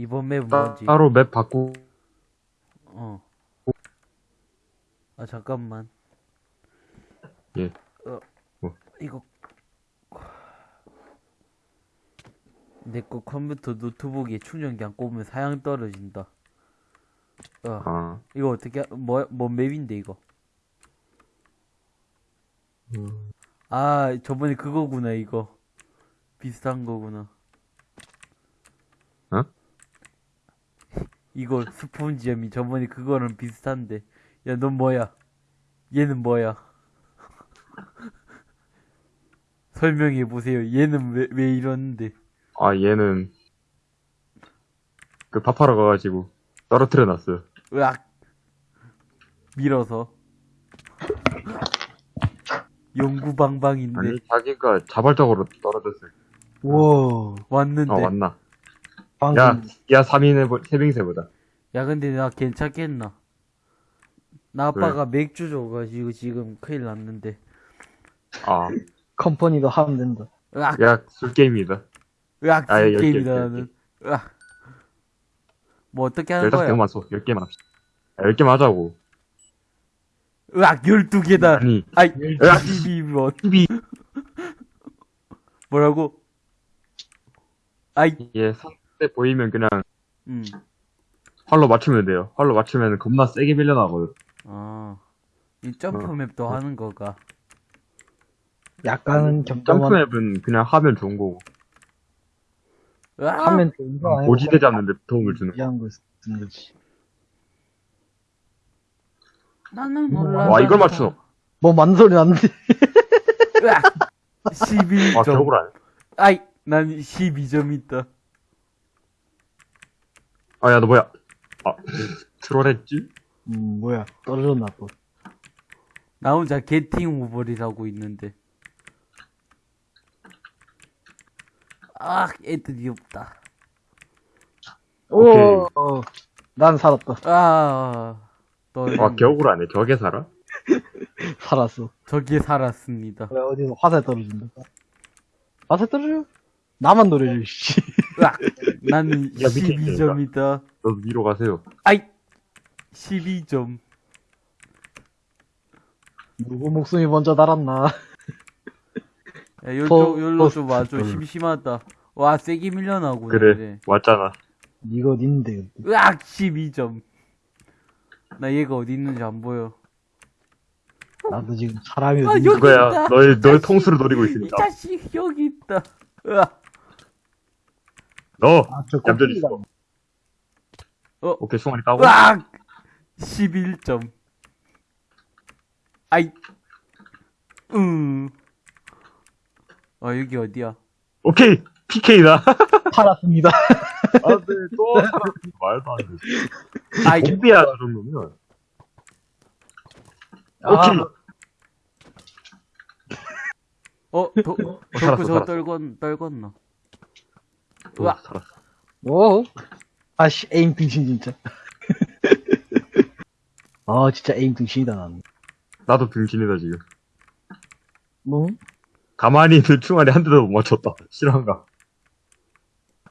이번 따, 뭔지. 따로 맵 바꾸, 어. 아, 잠깐만. 예. 어, 뭐? 이거. 내 거 컴퓨터 노트북에 충전기 안 꼽으면 사양 떨어진다. 어, 아, 이거 어떻게, 하- 뭐, 뭔 맵인데, 이거? 음, 아, 저번에 그거구나, 이거. 비슷한 거구나. 이거 스폰지엄이 저번에 그거랑 비슷한데. 야, 넌 뭐야? 얘는 뭐야? 설명해 보세요. 얘는 왜, 왜 이러는데? 아, 얘는, 그 밥하러 가가지고, 떨어뜨려 놨어요. 으악! 밀어서. 용구방방인데. 아니, 자기가 자발적으로 떨어졌어요. 우와. 왔는데. 어, 왔나? 방금. 야, 야 3인의 태빙세보다. 야 근데 나 괜찮겠나? 나 아빠가 맥주 줘가지고 지금 큰일 났는데. 아. 컴퍼니도 하면 된다. 으악. 야, 술게임이다. 으악, 술게임이다, 나는. 으악. 뭐, 어떻게 하는 15개 거야? 15개 맞어. 10개만 합시다. 야, 10개만 하자고. 으악, 12개다. 아니. 아이, 12번. 12. 뭐라고? 아이. 예, 3, 때 보이면 그냥 음. 활로 맞추면 돼요. 활로 맞추면 겁나 세게 밀려나고요. 아, 이 점프맵도 어. 하는 거가. 약간은 점점한... 점프맵은 그냥 하면 좋은 거고. 으악! 하면 좋은 거 아니야? 고지되지 않는데 도움을 주는 이한거 쓰는 거지. 나는 뭐 몰라. 와, 이걸 맞춰. 뭐 맞는 소리 났는데. 12점. 아, 겨울 아이, 난 12점 있다. 아, 야, 너 뭐야? 아, 트롤했지? 음, 뭐야. 떨어졌나 또. 나 혼자 게팅 오버리라고 있는데. 아, 애들이 없다. 오케이. 오, 어, 난 살았다. 아, 또 아, 겨울 안에 벽에 살아? 살았어. 저기에 살았습니다. 그래, 어디서 화살 떨어진다. 화살 떨어져? 나만 노려줘, 씨. 으악! 나는 있으니까. 12점이다. 너도 위로 가세요. 아이! 12점. 누구 목숨이 먼저 달았나. 야, 요, 포- 쪽, 요로 포스트. 좀 와줘. 음. 심심하다. 와, 세게 밀려나고. 그래, 왔잖아. 니가 어딨는데. 으악! 12점. 나 얘가 어디 있는지 안 보여. 나도 지금 사람이 아. 널, 널 자식. 통수로 노리고 이 있으니까. 자식, 여기 있다. 으악! 너! 아, 저 얌전히 있어. 어? 오케이, 숭아리 까고. 으악! 11점. 아이. 음. 아, 여기 어디야? 오케이! PK다! 팔았습니다. 아, 네, 또 살았어. 말도 안 돼. 아이. 좀비야, 저 정도면. 아, 오케이. 어, 도, 덕후 살았어, 저거. 떨건, 떨궜나? 오, 으악. 살았어. 오. 아씨, 에임 등신, 진짜. 아, 진짜 에임 등신이다, 나는. 나도 등신이다, 지금. 뭐? 가만히 있는 충알이 한 대도 못 맞췄다. 실화인가?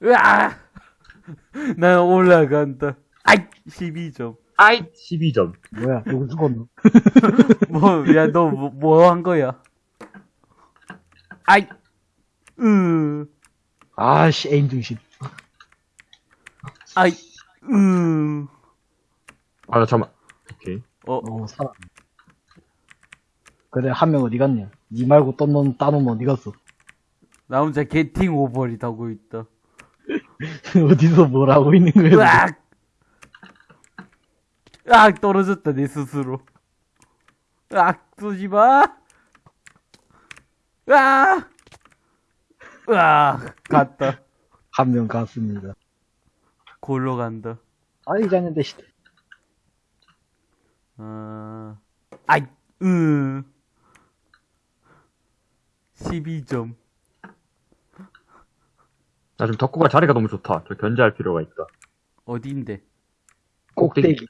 으악! 난 올라간다. 아이! 12점. 아이! 12점. 뭐야, 누구 죽었노? 뭐, 야, 너, 뭐, 뭐 한 거야? 아이! 으, 아씨, 에임 등신. 아이, 으. 아, 나 잠깐만. 오케이. 어, 어, 살아. 그래, 한 명 어디 갔냐? 니 말고 또 넌, 따놈 어디 갔어? 나 혼자 게팅 오버리 타고 있다. 어디서 뭘 하고 있는 거야? 으악! 으악! 떨어졌다, 내 스스로. 으악! 쏘지 마! 으악! 으악! 갔다. 한 명 갔습니다. 골로 간다. 아이, 잤는데, 씨. 아, 아이, 으. 12점. 나 지금 덕구가 자리가 너무 좋다. 저 견제할 필요가 있다. 어디인데? 꼭대기.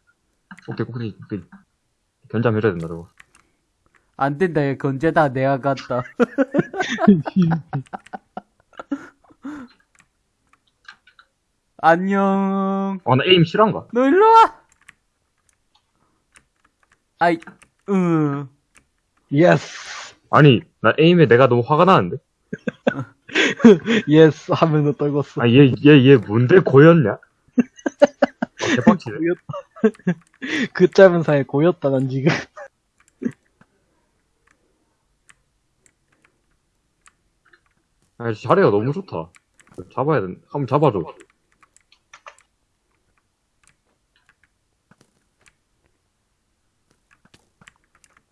꼭대기, 꼭대기, 꼭대기. 견제하면 해줘야 된다, 저거. 안 된다, 얘 건재다, 내가 갔다. 안녕. 아, 나 aim 실한가? 너 일로 와! 아이, 으. yes. 아니, 나 aim에 내가 너무 화가 나는데? yes 하면서 떨궜어. 아, 얘, 얘, 얘 뭔데 고였냐? 아, 개빡치네. 그 짧은 사이에 고였다, 난 지금. 아, 자리가 너무 좋다. 잡아야 돼. 한번 잡아줘.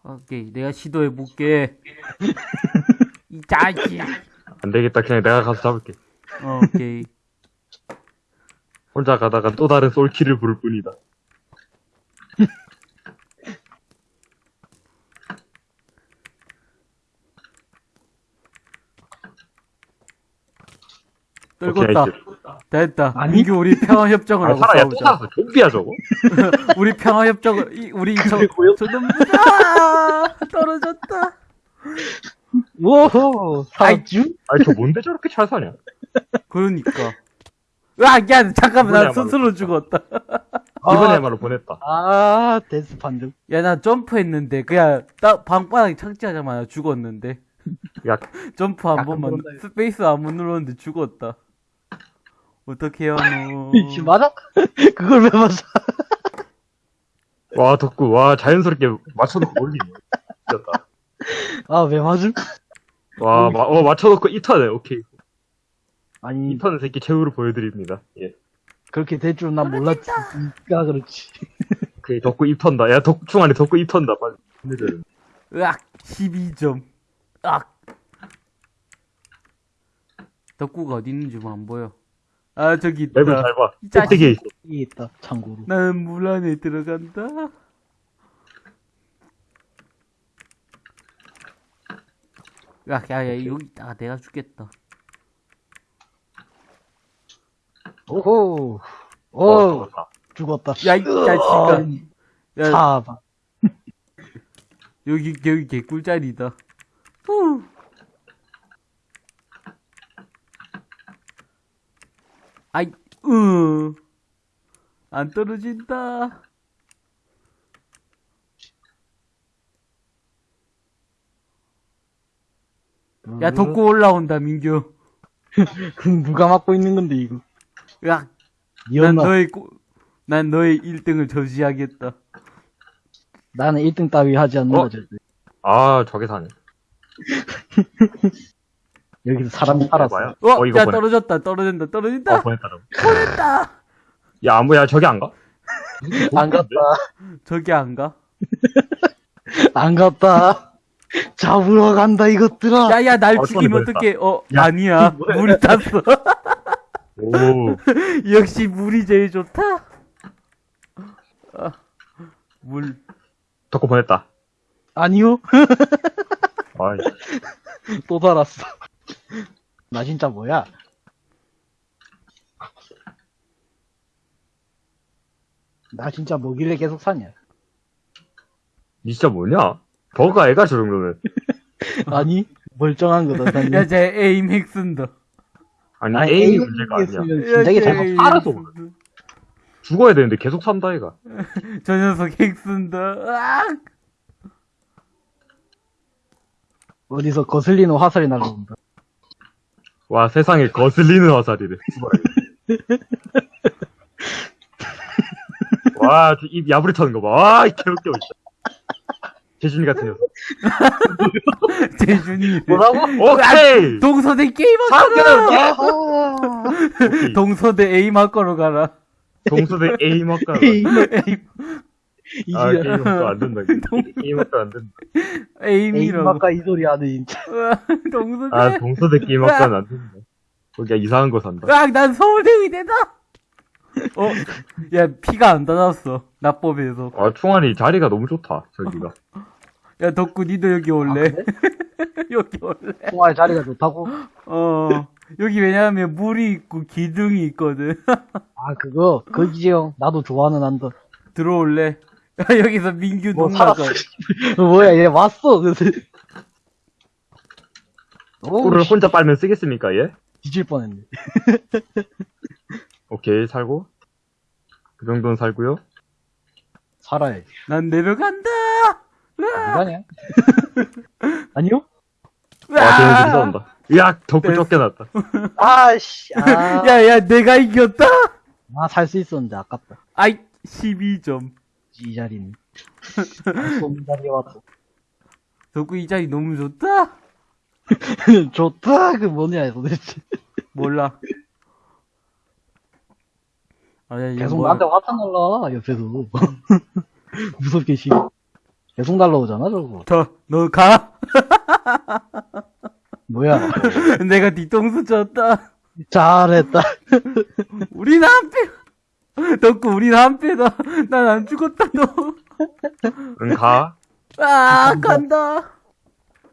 오케이, 내가 시도해 볼게. 이 자식. 안 되겠다. 그냥 내가 가서 잡을게. 어, 오케이. 혼자 가다가 또 다른 솔키를 부를 뿐이다. 떨궜다. 오케이, 됐다. 아니? 민규, 우리 평화 협정을 아, 하고 살아, 야, 또 싸우자. 살았어. 좀비야, 저거? 우리 평화 협정을, 이- 우리 저, 저놈, 아, 떨어졌다. 우와, 사주? 아니, 저 뭔데 저렇게 잘 사냐? 그러니까. 으아, 야, 잠깐만, 나 스스로 죽었다. 이번에야말로 보냈다. 아, 데스 판정. 야, 나 점프했는데, 그냥, 딱, 방바닥에 착지하자마자 죽었는데. 야, 점프 한 번만. 스페이스 한 번 눌렀는데 죽었다. 어떡해요, 너. 이씨, 맞아? 그걸 왜 맞아? 와, 덕구, 와, 자연스럽게 맞춰놓고 올리네. 미쳤다. 아, 왜 맞음? 와, 마, 어, 맞춰놓고 2턴에, 오케이. 아니, 2턴은 새끼 최후로 보여드립니다. 예. 그렇게 될 줄은 난 몰랐지. 니가 그렇지. 오케이, 덕구 2턴다. 야, 덕, 충안에 덕구 2턴다. 빨리. 으악, 12점. 으악. 덕구가 어디 있는지 뭐안 보여. 아, 저기 있다. 맵을 잘 봐. 이 자식. 꼭대기에 있어. 이게 있다, 참고로. 나는 물 안에 들어간다. 야, 야, 야, 여기 있다가 내가 죽겠다. 오호. 어, 오, 잡았다. 죽었다. 야, 이 자식아. 야, 사바. 여기, 여기 개꿀자리다. 후. 아이, 으. 안 떨어진다. 야, 덕구 올라온다, 민규. 누가 맡고 있는 건데, 이거. 야, 난? 너의, 꼬- 난 너의 1등을 저지하겠다. 나는 1등 따위 하지 않는다, 어? 절대. 아, 저게 사네. 여기서 사람이 살았어. 봐요. 어, 어, 이거 야, 보내. 떨어졌다, 떨어진다, 떨어진다. 어, 보냈다. 보냈다. 야, 안 보야, 저기 안 가? 안 갔다. 저기 안 가? 안 갔다. 잡으러 간다, 이것들아. 야, 야, 날 어, 죽이면 어떡해. 어, 야, 아니야. 물이 탔어. 오. 역시 물이 제일 좋다. 아, 물. 덕구 보냈다. 아니요. 아이, 또 살았어. 나 진짜 뭐야? 나 진짜 뭐길래 계속 사냐? 니 진짜 뭐냐? 버가 애가 저 정도면. 아니, 멀쩡한 거다. 야, 쟤 에임 핵 쓴다. 아니, 아니, aim이 aim 문제가 아니야. 진작에 쟤잘 aim 알아서 핵 쓴다. 죽어야 되는데 계속 산다, 애가. 저 녀석 핵 쓴다. 으악! 어디서 거슬리는 화살이 날라온다. 와, 세상에 거슬리는 화살이래. 와, 저입 야부리 터는 거 봐. 와, 이 개웃겨. 재준이 같은 녀석. 재준이. 뭐라고? 오케이! 동서대 게임 상견! 예! 아하. 오케이. 동서대 aim 학과로 가라. 동서대 에임학과. 에임, 아, 이 제 게임학과 안 된다. 게임학과 안 된다. 에임이라고. 에임마까 이 소리 하네, 진짜. 으악, 동서대. 아, 동서대 게임학과는 안 된다. 거기야 이상한 거 산다. 으악, 난 서울대 의대다. 어, 야, 피가 안 닿았어. 나법에서. 아, 충환이 자리가 너무 좋다, 저기가. 야, 덕구, 니도 여기 올래? 아, 그래? 여기 올래? 통화의 자리가 좋다고? 어. 여기 왜냐면 물이 있고 기둥이 있거든. 아, 그거, 거기지요. 나도 좋아하는 한다. 들어올래? 야, 여기서 민규 뭐, 농락을. 살았어. 뭐야, 얘 왔어. 그래서. 오, 꿀을 혼자 빨면 쓰겠습니까, 얘? 뒤질 뻔했네. 오케이, 살고. 그 정도는 살고요. 살아야지. 난 내려간다! 이가냐? 아니요? 와, 쟤네들이 싸운다. 으악, 덕구 됐어. 쫓겨났다. 아씨, 아. 야, 야, 내가 이겼다! 아, 살 수 있었는데 아깝다. 아이, 12점. 이 자리는. 쏜 자리에 왔어. 덕구 이 자리 너무 좋다? 좋다, 그 뭐냐, 도대체. 몰라. 아, 야, 계속 뭐- 나한테 화탄 날라, 옆에서. 무섭게 씨. 계속 날라오잖아, 저거. 더, 너 가? 뭐야. 내가 뒤통수 쳤다. 잘했다. 한 패! 덕구, 우린 한 패다. 난 안 죽었다, 너. 응, 가. 아, 간다.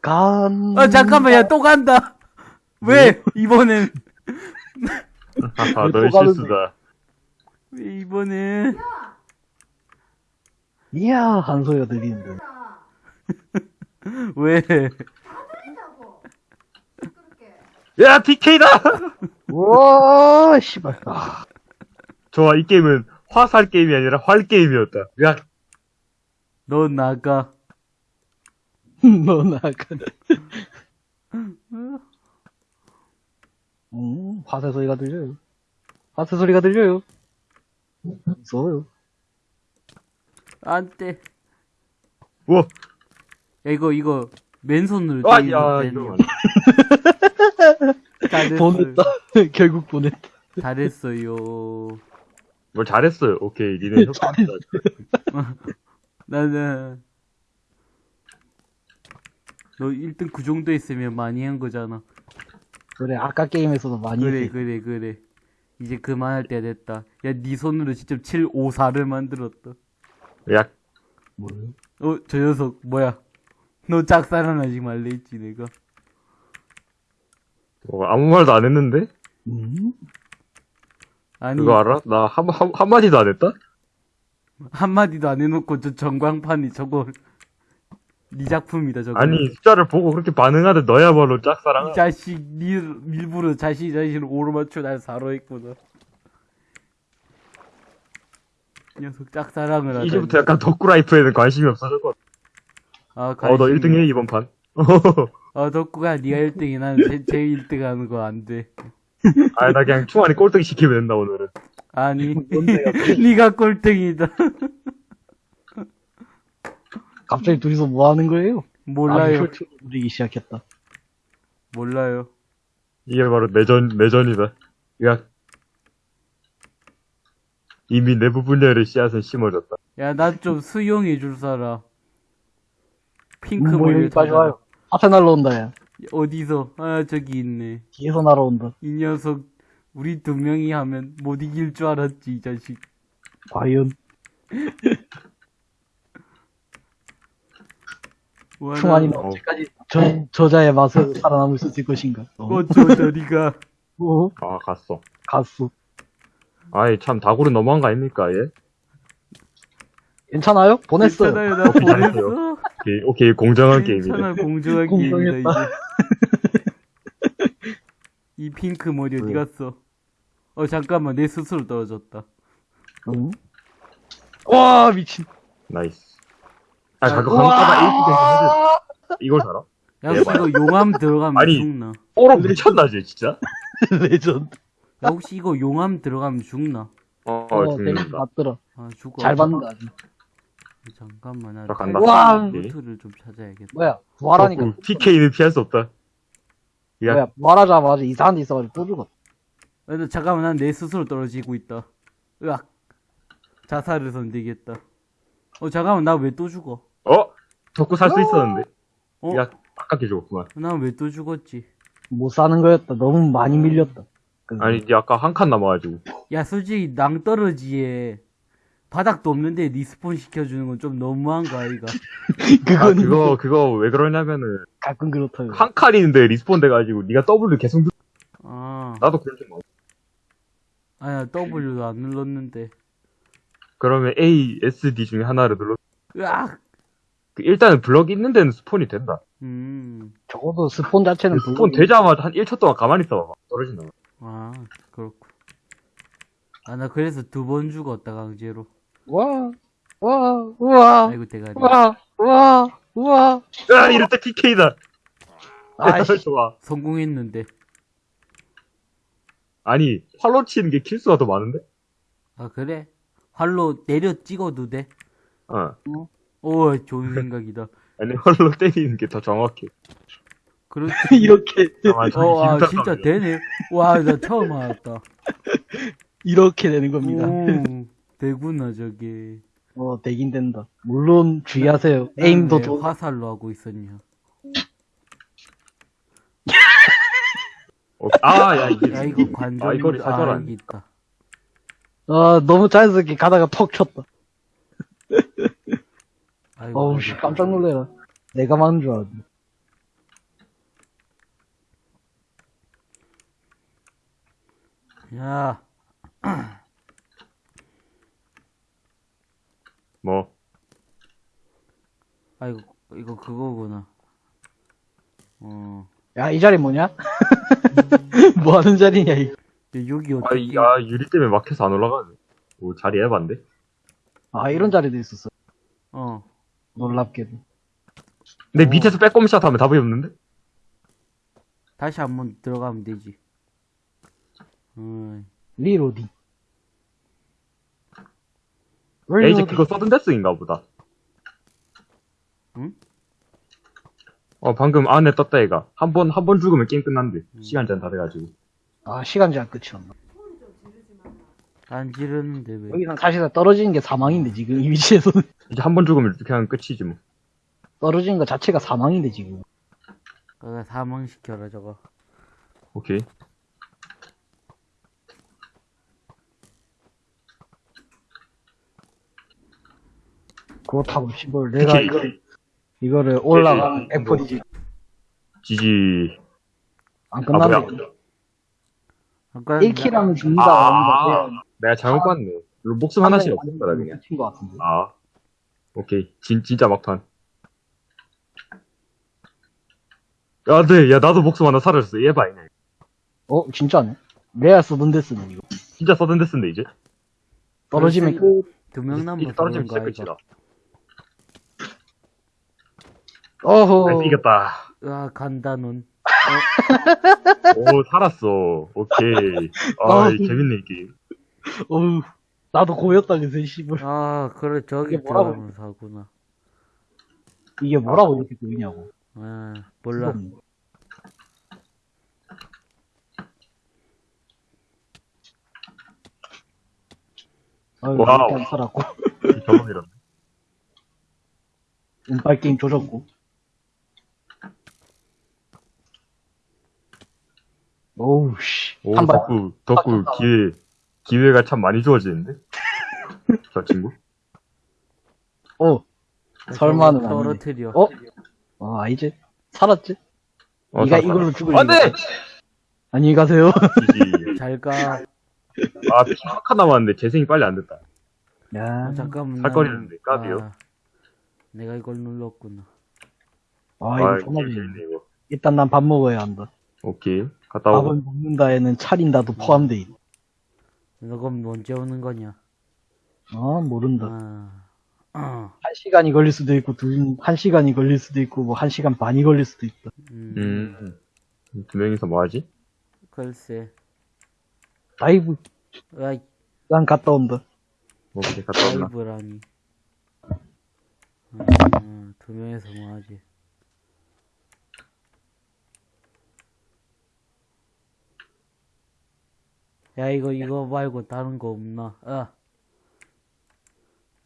간. 아, 잠깐만, 야, 또 간다. 왜? 이번엔, 하하, 왜 너의? 실수다. 왜 이번엔. 이야, 한 소리가 들리는데. 왜? 야, DK다! 우와, 씨발. 아, 좋아, 이 게임은 화살 게임이 아니라 활 게임이었다. 으악, 너 나가. 너 나가. 음, 화세 소리가 들려요. 화세 소리가 들려요. 무서워요. 안 돼. 우와. 야, 이거, 이거, 맨손으로 아, 야, 되는 이거. 거. 잘했어요. 보냈다. 결국 보냈다. 잘했어요. 뭘 잘했어요. 오케이, 니네 협박이다. 나는, 너 1등 그 정도 했으면 많이 한 거잖아. 그래, 아까 게임에서도 많이 그래, 했지. 그래, 그래. 이제 그만할 때가 됐다. 야, 네 손으로 직접 754를 만들었다. 으악, 뭐야? 어, 저 녀석, 뭐야. 너 짝사랑하지 말래 했지, 내가. 뭐, 아무 말도 안 했는데? 음? 아니, 그거 알아? 나 한, 한, 한마디도 안 했다? 한마디도 안 해놓고 저 전광판이 저거, 네 작품이다, 저거. 아니, 숫자를 보고 그렇게 반응하듯 너야말로 짝사랑. 이 자식, 니, 일부러 자신 자신을 오르맞춰 날 사로했구나. 이 녀석 짝사랑을 하다니. 이제부터 약간 덕구라이프에는 관심이 없어졌거든. 아, 어, 너 관심이- 1등 해, 이번 판. 아, 덕구가 니가 1등이 나는 제, 제 1등 하는 거 안 돼. 아, 나 그냥 충환이 꼴등이 시키면 된다, 오늘은. 아니, 뭔데, 니가 꼴등이다. 갑자기 둘이서 뭐 하는 거예요? 몰라요. 아, 부리기 시작했다. 몰라요. 이게 바로 내전, 내전이다. 으악. 이미 내부 분열의 씨앗은 심어졌다. 야, 나좀 수용해 줄 사람. 핑크 뭐 머리를 여기까지 찾아라. 와요. 앞에 날라온다, 야. 어디서? 아, 저기 있네. 뒤에서 날아온다. 이 녀석, 우리 두 명이 하면 못 이길 줄 알았지, 이 자식. 과연. 와, 충환이는 어. 언제까지 저, 저자의 맛을 살아남을 수 있을 것인가? 어, 어쩌, 저리가. 어? 아, 갔어. 갔어. 아이, 참, 다구리 너무한 거 아닙니까, 얘? 괜찮아요? 보냈어요. 괜찮아요, 나. 보냈어. 오케이, 오케이, 공정한 게임이다. 괜찮아, 공정한. 게임이다, 이제. 이 핑크 머리 어디 왜? 갔어? 어, 잠깐만, 내 스스로 떨어졌다. 응? 와, 미친. Nice. 아, 가끔 한가다 AP 와! 이걸 살아? 야, 혹시 대박. 이거 용암 들어가면 아니. 죽나? 오로 미쳤나, 쟤, 진짜? 레전드. 야, 혹시 이거 용암 들어가면 죽나? 어, 어, 죽는다. 재밌 맞더라. 아, 죽어. 잘 받는다, 아주. 잠깐만, 나 자, 간다. 우와. 루트를 좀 찾아야겠다. 뭐야, 부활하니까. TK는 피할 수 없다. 야, 뭐야, 부활하자마자 이상한 데 있어가지고 또 죽었어. 야, 나 잠깐만, 난 내 스스로 떨어지고 있다. 으악. 자살을 선택했다. 어, 잠깐만, 나 왜 또 죽어? 어? 덕구 살 수 있었는데. 어? 야, 아깝게 죽었구만. 난 왜 또 죽었지? 못 사는 거였다. 너무 많이 밀렸다. 그- 아니, 이제 아까 한 칸 남아가지고. 야, 솔직히 낭떠러지에 바닥도 없는데 respawn 시켜주는 건 좀 너무한 거 아이가? 아, 그건 그거, 그거 왜 그러냐면은, 가끔 그렇다요. 한 칸인데 respawn 돼가지고, 니가 W 계속 누... 아, 나도 그럴 줄 몰라. 아야, W도 안 눌렀는데. 그러면 A, S, D 중에 하나를 눌러. 으악! 그 일단은 블럭 있는 데는 스폰이 된다. 음, 적어도 스폰 자체는 스폰 되자마자 한 1초 동안 가만히 있어. 봐 떨어진다. 아, 그렇고. 아, 나 그래서 두 번 죽었다, 강제로. 와, 와, 우와, 아이고, 대가리. 우와, 우와, 우와. 아, 이럴 때 PK다. 아이씨, 좋아. 성공했는데. 아니, 활로 치는 게 킬수가 더 많은데? 아, 그래? 활로 내려 찍어도 돼? 어. 오, 좋은 생각이다. 아니, 활로 때리는 게 더 정확해. 그렇지. 이렇게, 아, 어, 아, 진짜. 되네. 와, 나 처음 알았다. 이렇게 되는 겁니다. 오, 되구나, 저게. 어, 되긴 된다. 물론 주의하세요. 에임도 왜 도, 화살로 하고 있었냐. 어, 아, 야, 이게. 야, 이거 관절. 아, 이거를 아, 사절하네. 여기 있다. 아, 너무 자연스럽게 가다가 턱 쳤다. 아이고, 어우, 씨, 깜짝 놀래라. 내가 맞는 줄 알았네. 야, 뭐. 아이고, 이거 그거구나. 어, 야, 이 자리 뭐냐? 뭐 하는 자리냐, 이거. 여기 아, 어떻게. 이- 아, 유리 때문에 막혀서 안 올라가네. 오, 자리 해봤는데? 아, 이런 자리도 있었어. 어, 놀랍게도. 근데 어. 밑에서 빼꼼샷 하면 답이 없는데? 다시 한번 들어가면 되지. 어, reloading. 야, 이제 reloading. 그거 서든데스인가 보다. 응? 어, 방금 안에 떴다, 얘가. 한 번, 한 번 죽으면 게임 끝난대. 시간 제한 다 돼가지고. 아, 시간 제한 끝이었나. 안 지르는데 왜. 여기선 사실상 떨어지는 게 사망인데, 지금 이 위치에서는. 이제 한 번 죽으면 그냥 끝이지, 뭐. 떨어지는 것 자체가 사망인데, 지금. 그거 사망시켜라, 저거. 오케이. 그렇다고, 씨발, 내가. 이거, 이거를 올라가는 네, 네. F4지. 지지. 안 아, 뭐야. 끝났네. 아까 1킬하면 죽는다. 아, 내가 잘못 봤네. 이거 목숨 하나씩 없었더라, 그냥. 끝인 것 같은데. 아. 오케이. 진, 진짜 막판. 야, 네. 야, 나도 목숨 하나 사라졌어. 얘 봐, 이네. 어, 진짜네. 레아 쓰던 데 쓰네, 이거. 진짜 서든데스인데, 이제? 떨어지면 끝. 두명 이제 남았어. 떨어지면 진짜 거 끝이다. 어허. 아, 이겼다. 아, 간다, 넌. 오, 살았어. 오케이. 아, 아, 이 재밌네, 이 게임. 어휴. 나도 고였다, 그새, 씨발. 아, 그래, 저기 이게 뭐라고? 들어가면 사구나. 이게 뭐라고 이렇게 보이냐고. 아, 몰라. 아유, wow. 일단 살았고. 경험이란. 운빨 게임 조졌고. 오우, 씨. 오, 한 발. 덕구, 덕구, 아, 기회, 기회가 참 많이 주어지는데? 저 친구? 어, 설마는 아니네. 떨어뜨려. 어? 어, 아니지. 살았지? 어, 네가 살았다. 이걸로 죽을 안 돼! 리가. 안녕히 가세요. 잘 가. 아, 피카 남았는데 재생이 빨리 안 됐다. 야. 아, 잠깐만. 살거리는데, 까비요. 아, 내가 이걸 눌렀구나. 아, 이거 아, 게임 재밌네. 재밌네, 이거. 일단 난 밥 먹어야 한다. 오케이. 갔다 오고. 밥을 먹는다에는 차린다도 포함돼 있다. 너 그럼 언제 오는 거냐? 아, 모른다. 아, 아, 한 시간이 걸릴 수도 있고, 두, 한 시간이 걸릴 수도 있고, 뭐, 한 시간 반이 걸릴 수도 있다. 음, 음. 두 명이서 뭐 하지? 글쎄. Dive, 아이, 난 갔다 온다. 오케이, 갔다 온다. 라이브라니. 음, 두 명에서 뭐 하지? 야, 이거, 이거 말고 다른 거 없나? 아.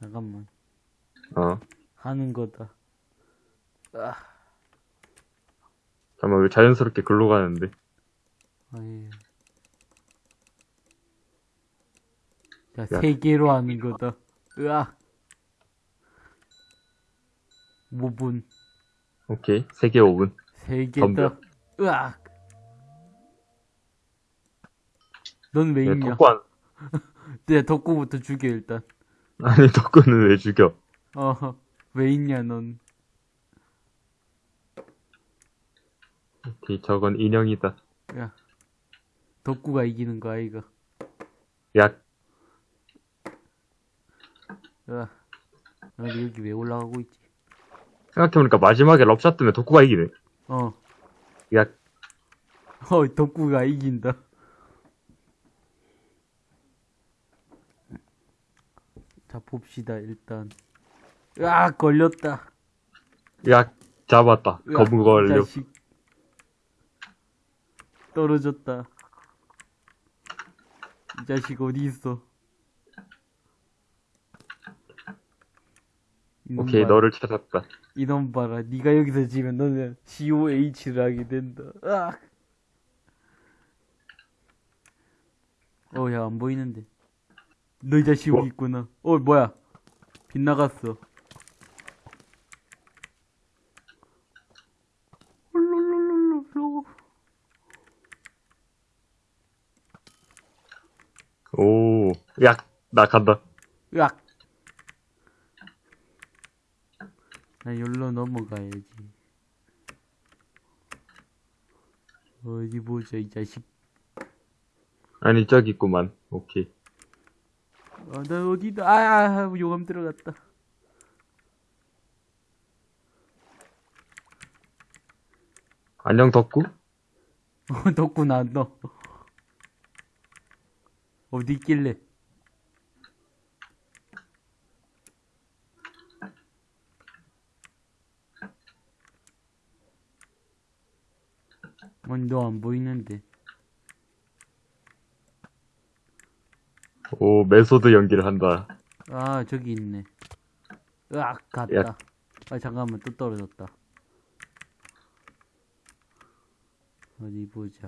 잠깐만. 어. 하는 거다. 아, 잠깐만, 왜 자연스럽게 글로 가는데? 아이. 자, 세 개로 하는 거다. 으악. 5분. 오케이. 3개 5분. 세 덤벼. 개다. 으악. 넌왜 야, 있냐? 덕구 안, 네, 덕구부터 죽여, 일단. 아니, 덕구는 왜 죽여? 어, 왜 있냐, 넌. 저건 인형이다. 야. 덕구가 이기는 거, 아이가. 야, 으악. 근데 여기 왜 올라가고 있지? 생각해보니까 마지막에 럽샷 뜨면 덕구가 이기네. 어. 야, 어, 덕구가 이긴다. 자, 봅시다, 일단. 으악, 걸렸다. 야, 잡았다. 으악, 검은 걸려. 자식. 떨어졌다. 이 자식 어디 있어? 오케이, 봐라. 너를 찾았다. 이놈 봐라. 네가 여기서 지면 너는 COH를 하게 된다. 으악. 어, 야, 안 보이는데. 너 이 자식 뭐? 여기 있구나. 어, 뭐야. 빗나갔어. 오, 야, 나 간다. 으악. 나 여기로 넘어가야지. 어디 보자, 이 자식. 아니, 저기 있구만. 오케이. 아, 나 어디다, 아, 아, 용암 들어갔다. 안녕, 덕구? 어, 덕구 나, 너. 어디 있길래? 뭔, 너 안 보이는데. 오, 메소드 연기를 한다. 아, 저기 있네. 으악, 갔다. 야. 아, 잠깐만, 또 떨어졌다. 어디 보자.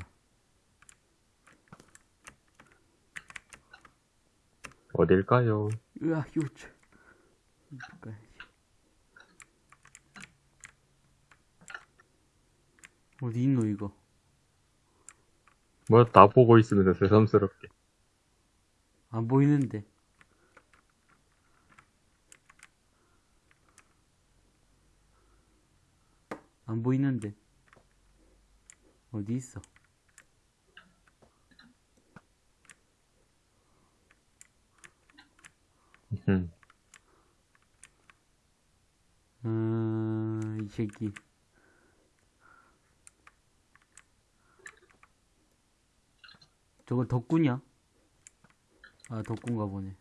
어딜까요? 으악. 이거까지. 어디 있노, 이거? 뭐, 다 보고 있으면서 새삼스럽게. 안 보이는데. 안 보이는데. 어디 있어? 음. 음, 이 새끼. 저거 덕구냐? 아, 덕구인가 보네.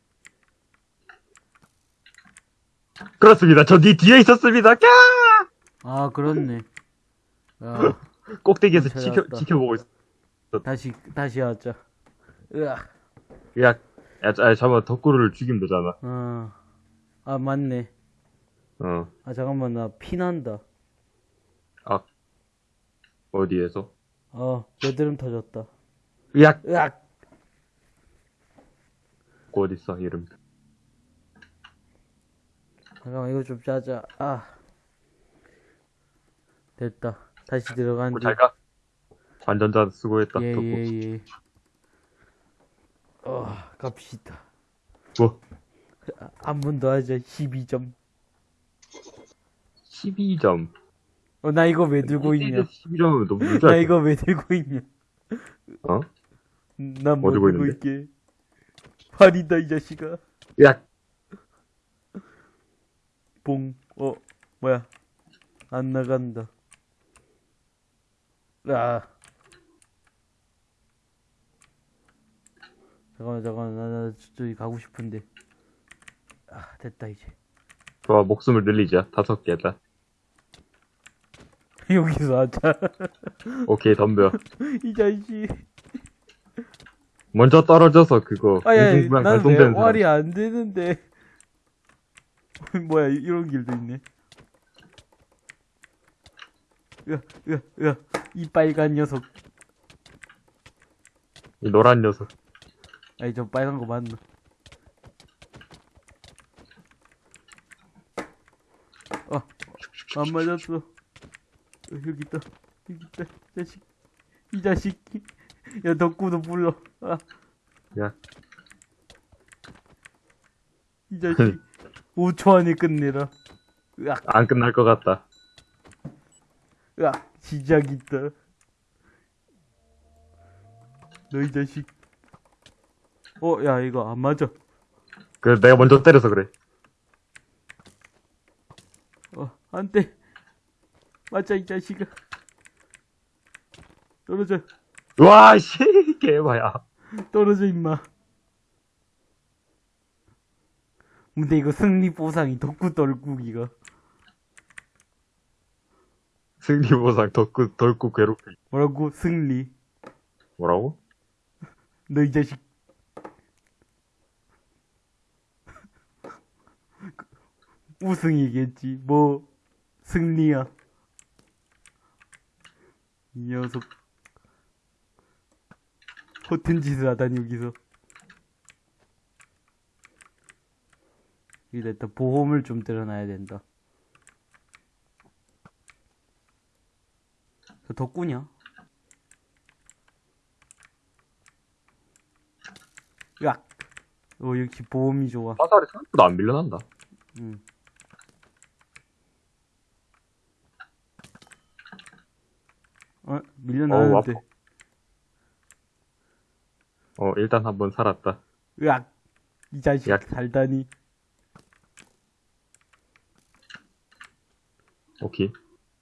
그렇습니다. 저 니 뒤에 있었습니다. 캬! 아, 그렇네. 아, 꼭대기에서. 지켜, 지켜보고 있어. 다시, 다시 하자. 으악. 야, 야, 자, 잠깐만, 덕구를 죽이면 되잖아. 어. 아, 맞네. 어, 아, 잠깐만, 나 피난다. 어디에서? 어, 여드름 터졌다. 야, 으악! 그 어딨어, 이름. 잠깐만, 이거 좀 짜자. 아. 됐다. 다시 들어간 뭐, 뒤. 잘 가. 관전자 수고했다, 예, 덕구. 예, 예. 어, 갑시다. 뭐, 한 번 더 하자. 12점. 12점. 어, 나 이거 왜 들고 있냐? 12점은 너무 나 이거 왜 들고 있냐? 어? 난뭐뭐 들고 들고 있는데? 있게? 팔이다, 이 자식아. 야, 봉, 어, 뭐야. 안 나간다. 아. 잠깐만, 잠깐만. 나, 나 저기 가고 싶은데. 아, 됐다, 이제. 좋아, 목숨을 늘리자. 다섯 개다. 여기서 하자. 오케이, 덤벼. 이 자식. 먼저 떨어져서 그거, 아야, 공중부양 나는 왜 발동되는 사람. 활이 안 되는데. 뭐야, 이런 길도 있네. 으아, 으아, 으아. 이 빨간 녀석. 이 노란 녀석. 아니, 저 빨간 거 맞나? 어, 안 맞았어. 어, 여기 있다. 여기 있다. 이 자식. 이 자식. 야, 덕구도 불러. 아, 야, 이 자식. 5초 안에 끝내라. 으악. 안 끝날 것 같다. 으악, 시작 있다. 너 이 자식. 어, 야, 이거 안 맞아. 그, 내가 먼저 때려서 그래. 안 돼. 맞자, 이 자식아. 떨어져, 와, 씨, 개봐야. 떨어져, 임마. 근데 이거 승리 보상이 덕구 떨구기가. 승리 보상 덕구, 덜고 괴롭히. 뭐라고? 승리. 뭐라고? 너 이 자식. 우승이겠지. 뭐, 승리야. 이 녀석. 허튼 짓을 하다니, 여기서. 여기다 일단 보험을 좀 들어놔야 된다. 저 덕구냐? 으악! 어, 역시 보험이 좋아. 화살이 생각보다 안 밀려난다. 응. 어, 밀려나는데. 어우, 어, 일단 한번 살았다. 으악! 이 자식 으악. 살다니. 오케이.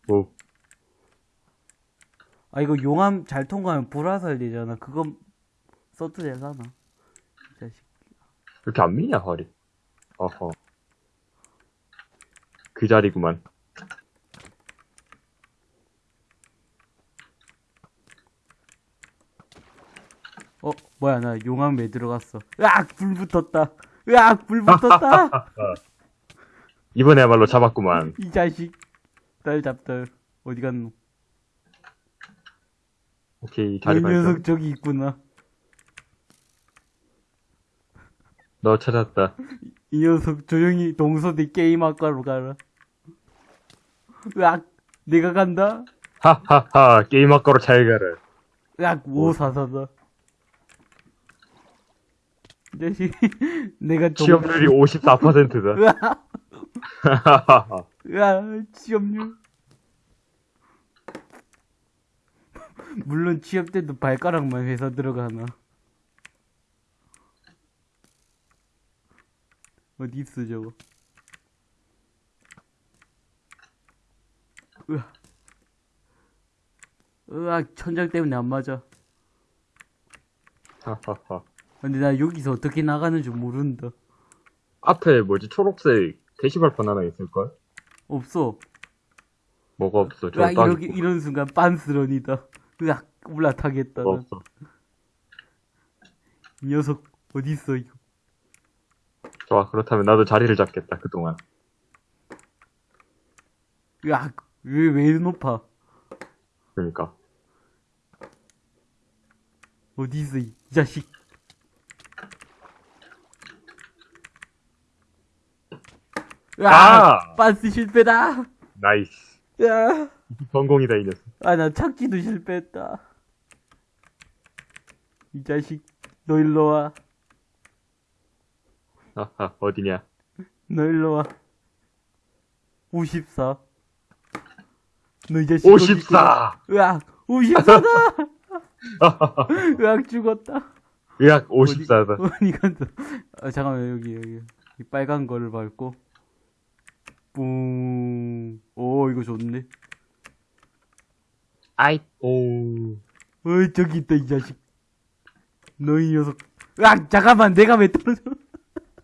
오, 아, 이거 용암 잘 통과하면 불화살 되잖아. 그거 써도 되잖아. 이 자식. 이렇게 안 미냐, 허리. 어허. 그 자리구만. 어, 뭐야, 나 용암 왜 들어갔어? 으악! 불 붙었다! 으악! 불 붙었다! 이번에야말로 잡았구만. 이 자식. 딸 잡다. 어디 갔노? 오케이, 이 자리 발견. 녀석 저기 있구나. 너 찾았다. 이 녀석 조용히 동서대 게임 학과로 가라. 으악! 내가 간다? 하하하, 게임 학과로 잘 가라. 으악! 오사사다. 이 자식. 내가 동... 취업률이 54%다. 으악! 하하하. 으악! 취업률. 물론 취업 때도 발가락만 회사 들어가나. 어디 있어 저거? 으악. 으악 천장 때문에 안 맞아. 하하하. 근데 나 여기서 어떻게 나가는 줄 모른다. 앞에 뭐지, 초록색 게시발판 하나 있을걸? 없어. 뭐가 없어, 저딱 이렇게 이런 순간 빤스런이다. 으악 올라타겠다. 난. 없어. 이 녀석 어디 있어 이거? 좋아, 그렇다면 나도 자리를 잡겠다, 그 동안. 으악 왜왜 이리 높아? 그러니까. 어디 있어 이 자식? 으악 아! 빤스 실패다. nice. 야. 성공이다, 이 녀석. 아, 나 착지도 실패했다. 이 자식, 너 일로 와. 하하, 어디냐. 너 일로 와. 54. 너이 자식. 54! 어디 있구나. 으악, 54다! 으악, 죽었다. 의학 54다. 어디 간다. 아, 잠깐만, 여기, 여기. 이 빨간 거를 밟고. 뿡. 오, 이거 좋네. 아이, 오. 어이, 저기 있다, 이 자식. 너이 녀석. 으악, 잠깐만, 내가 왜 떨어져?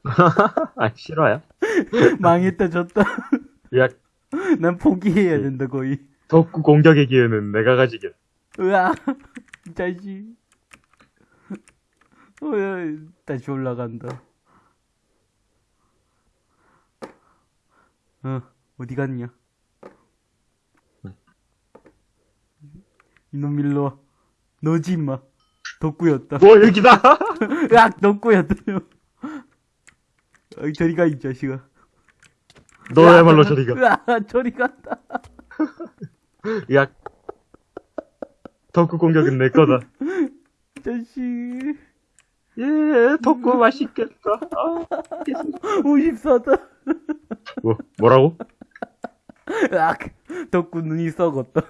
아, 싫어요? 망했다, 졌다. 의학, 난 포기해야 된다, 거의. 덕구 공격의 기회는 내가. 으아, 이 자식. 어, 야, 다시 올라간다. 어, 어디 갔냐? 이놈 일로 와. 너지, 임마. 덕구였다. 뭐, 여기다! 으악, 덕구였다. 어, 저리 가, 이 자식아. 너야말로 저리가. 으아, 저리 간다. 의학, 덕구 공격은 내 거다. 이 자식. 예, 덕구 맛있겠다. 아, 54다. 뭐, 뭐라고? 으악, 덕구 눈이 썩었다.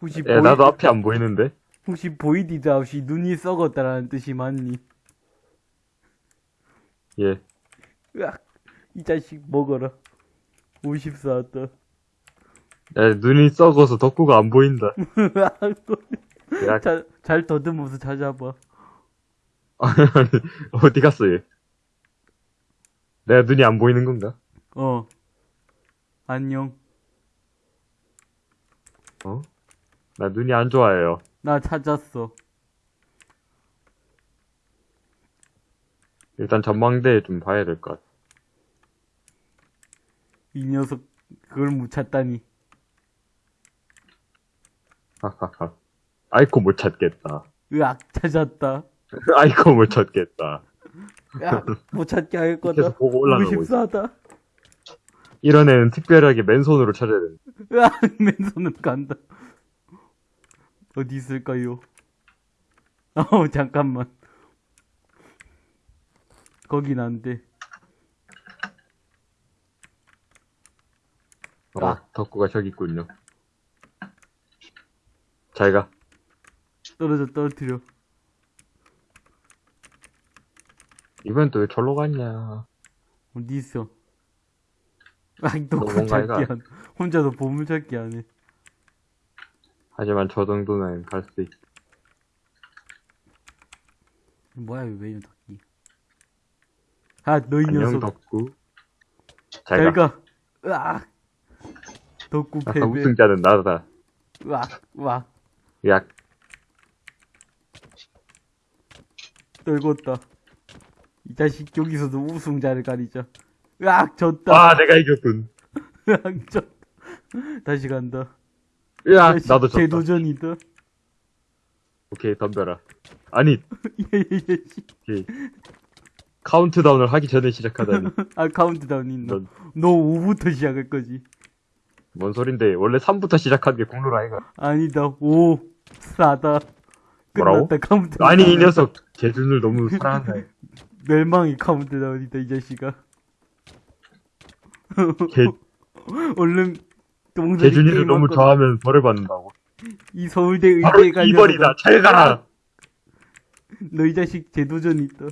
혹시 예, 나도 앞이 안 보이는데. 혹시 보이디드 아웃이 눈이 썩었다라는 뜻이 맞니? 예. 으악, 이 자식 먹어라. 54 왔다. 야, 눈이 썩어서 덕구가 안 보인다. 야, 잘, 잘 더듬어서 찾아봐. 아니, 어디 갔어, 얘? 내가 눈이 안 보이는 건가? 어. 안녕. 어? 나 눈이 안 좋아해요. 나 찾았어. 일단 전망대에 좀 봐야 될 것 같아. 이 녀석, 그걸 못 찾다니. 하하하. 아이코 못 찾겠다. 으악, 찾았다. 아이코 못 찾겠다. 으악, 못 찾게 할 거다. 보고 올라가고. 54다. 이런 애는 특별하게 맨손으로 찾아야 된다. 으악, 맨손은 간다. 어디 있을까요? 어우, 잠깐만. 거긴 안 돼. 어, 아. 덕구가 저기 있군요. 잘 가. 떨어져, 떨어뜨려. 이번엔 또 왜 절로 갔냐. 어디 있어? 아, 또너 뭔가 찾기 해가. 안, 혼자서 보물 찾기 안 해. 하지만 저 정도는 갈 수 있어. 뭐야, 왜 덕기. 아, 너이 안녕, 녀석. 덕구. 잘잘 가. 가. 으악. 덕구 패배. 우승자는 나다. 으악, 으악. 야, 떨궜다. 이 자식 여기서도 우승자를 가리자. 으악, 졌다. 아, 내가 이겼군. 으악, 졌다. 다시 간다. 야, 다시 나도 졌다. 재도전이다. 오케이, 덤벼라. 아니, 예예 예. 오케이. 카운트다운을 하기 전에 시작하다니. 아, 카운트다운 있나? 넌, 너 5부터 시작할 거지. 뭔 소린데. 원래 3부터 시작하는 게 공로 라, 이가. 아니다. 5, 4다. 뭐라고? 아니, 이 녀석. 제 눈을 너무 사랑한다. 멸망의 카운트다운이다, 이 자식아. 제, 얼른, 게임 너무 할 거다. 좋아하면 벌을 받는다고. 이 서울대 바로 의대에 가려고. 2번이다. 잘 가라! 너이 자식 재도전 있다.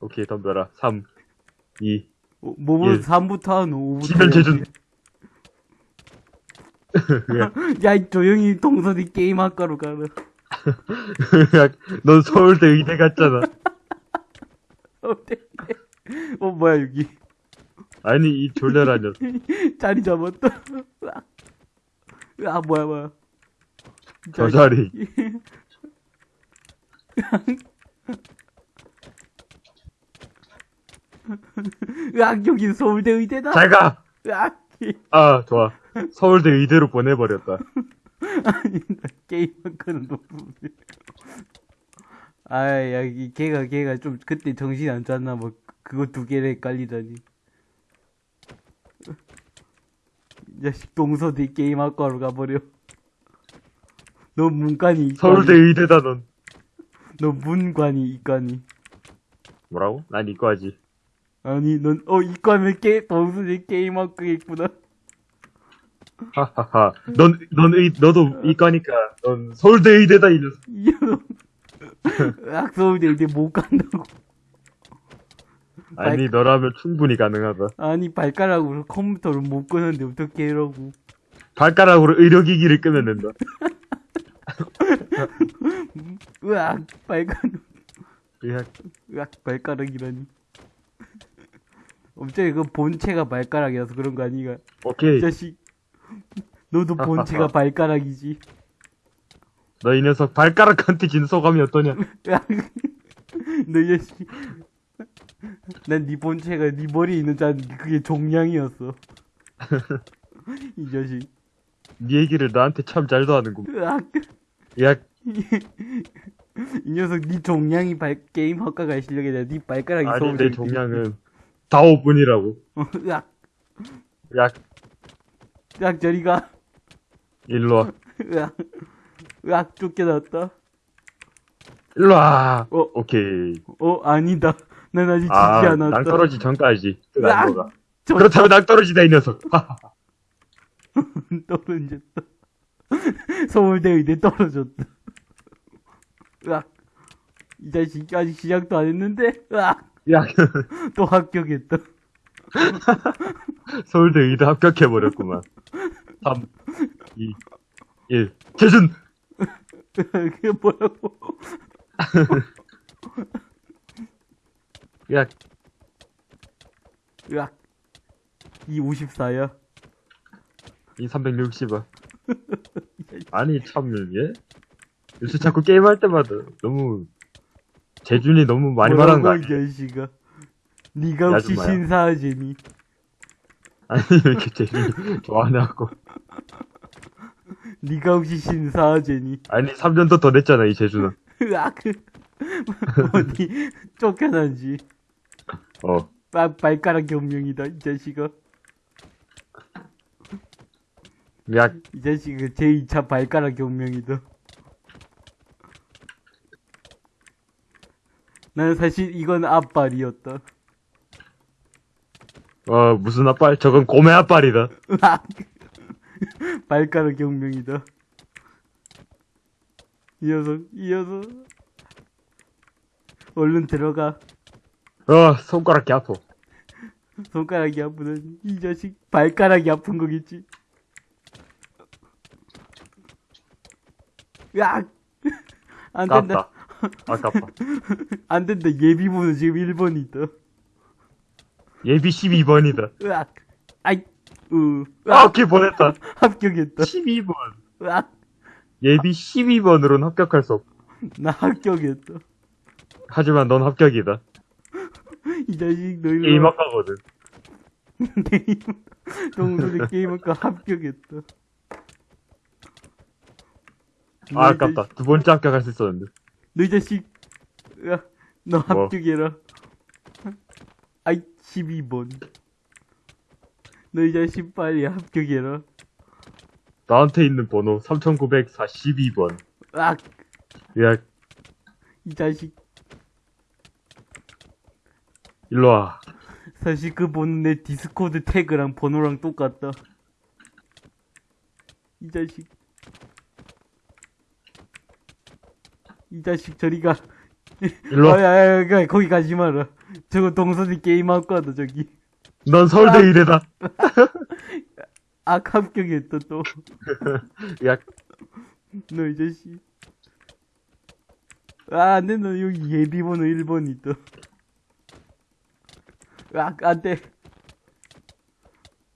오케이, 덤벼라. 3, 2. 어, 뭐뭐 예. 3부터 한 5부터. 지면 제준. 야, 이 조용히 동선이 게임 학과로 가라. 넌 서울대 의대 갔잖아. 어, 뭐야, 여기. 아니, 이 졸려라 녀석. 자리 잡았다. 아, 뭐야, 뭐야. 저 자리. 으악, 여기 서울대 의대다. 잘 가! 으악, 아, 좋아. 서울대 의대로 보내버렸다. 아니, 나 게임 학과는 너무. 아, 야, 이 걔가, 걔가 좀 그때 정신 안 찼나, 뭐, 그거 두 개를 헷갈리다니. 이 자식 동서대 게임 학과로 가버려. 너 문관이. 서울대 의대다, 넌. 너 문관이 이과니. 뭐라고? 난 이과지. 아니, 넌, 어, 이과면 게, 동서대 게임 학과겠구나. 하하하. 넌, 넌 의, 너도 이과니까, 넌 서울대 의대다, 이 녀석. 으악, 서울대 의대 못 간다고. 아니, 너라면 충분히 가능하다. 아니, 발가락으로 컴퓨터를 못 끄는데 어떻게 이러고. 발가락으로 의료기기를 끄면 된다. 으악, 발가락. 야, 으악, 발가락이라니. 엄청 그 본체가 발가락이라서 그런 거 아니가. 이 오케이. 자식. 너도 본체가 발가락이지. 너 이 녀석 발가락한테 진 소감이 어떠냐? 으악. 너이 자식. 난네 본체가 네 머리에 있는 줄 그게 종량이었어. 이 자식. 네 얘기를 나한테 참 잘도 하는군. 으악. 야, 이 녀석 네 종량이 발, 게임 학과가 실력이 아니라 네 발가락이 아니, 내 종량은 4, 5분이라고. 어, 으악. 야, 으악 저리 가. 일로 와. 으악. 으악 쫓겨났다. 일로 와. 어. 오케이. 어 아니다. 난 아직 지지 아, 않았다. 낭떠러지 전까지. 끝 으악! 안 거가. 저- 그렇다면 낭떠러지다, 이 녀석. 떨어졌다. 서울대 의대 떨어졌다. 으악. 이 자식 아직 시작도 안 했는데, 으악. 야, 또 합격했다. 서울대 의대 합격해버렸구만. 3, 2, 1. 재준! 그게 뭐라고? 야, 으악. 이 54야. 이 360원. 아니, 참, 예? 요새 자꾸 게임할 때마다 너무, 재준이 너무 많이 말하는 거 아니야? 이 자식아. 니가 혹시 아줌마야. 신사하제니? 아니, 왜 이렇게 재준이 좋아하냐고. 니가 혹시 신사하제니? 아니, 3년도 더 냈잖아, 이 재준은. 으악. 어디 쫓겨난지. 어. 발, 발가락 경명이다, 이 자식아. 야, 이 자식아, 제2차 발가락 경명이다. 나는 사실 이건 앞발이었다. 어, 무슨 앞발? 저건 고메 앞발이다. 으악. 발가락 경명이다. 이 녀석, 이 녀석. 얼른 들어가. 어, 손가락이 아파. 손가락이 아프다니. 이 자식, 발가락이 아픈 거겠지. 으악! 안 된다. 아깝다. 아깝다. 안 된다. 예비번호 지금 1번 있다. 예비 12번이다. 으악. 아이, 으. 아. 오케이, 보냈다. 합격했다. 12번. 으악. 예비 12번으로는 합격할 수 없. 나 합격했다. 하지만 넌 합격이다. 이 자식, 너 일로 게임 와. 학과거든. 게임, 동물의 게임학과 합격했다. 아, 아깝다. 두 번째 합격할 수 있었는데. 너이 자식, 으아, 너 뭐? 합격해라. 아이, 12번. 너 이 자식 빨리 합격해라. 나한테 있는 번호 3942번. 아, 야, 이 자식. 일로 와. 사실 그 번호 내 디스코드 태그랑 번호랑 똑같다. 이 자식. 이 자식 저리가. 일로 아, 와. 야, 야, 야, 거기 가지 마라. 저거 동선이 게임 할 거다, 저기. 넌 서울대 의대다. 아, 합격했다, 또. 야, 너이 자식. 아, 안 돼, 너 여기 예비번호 1번 있다. 아, 안 돼.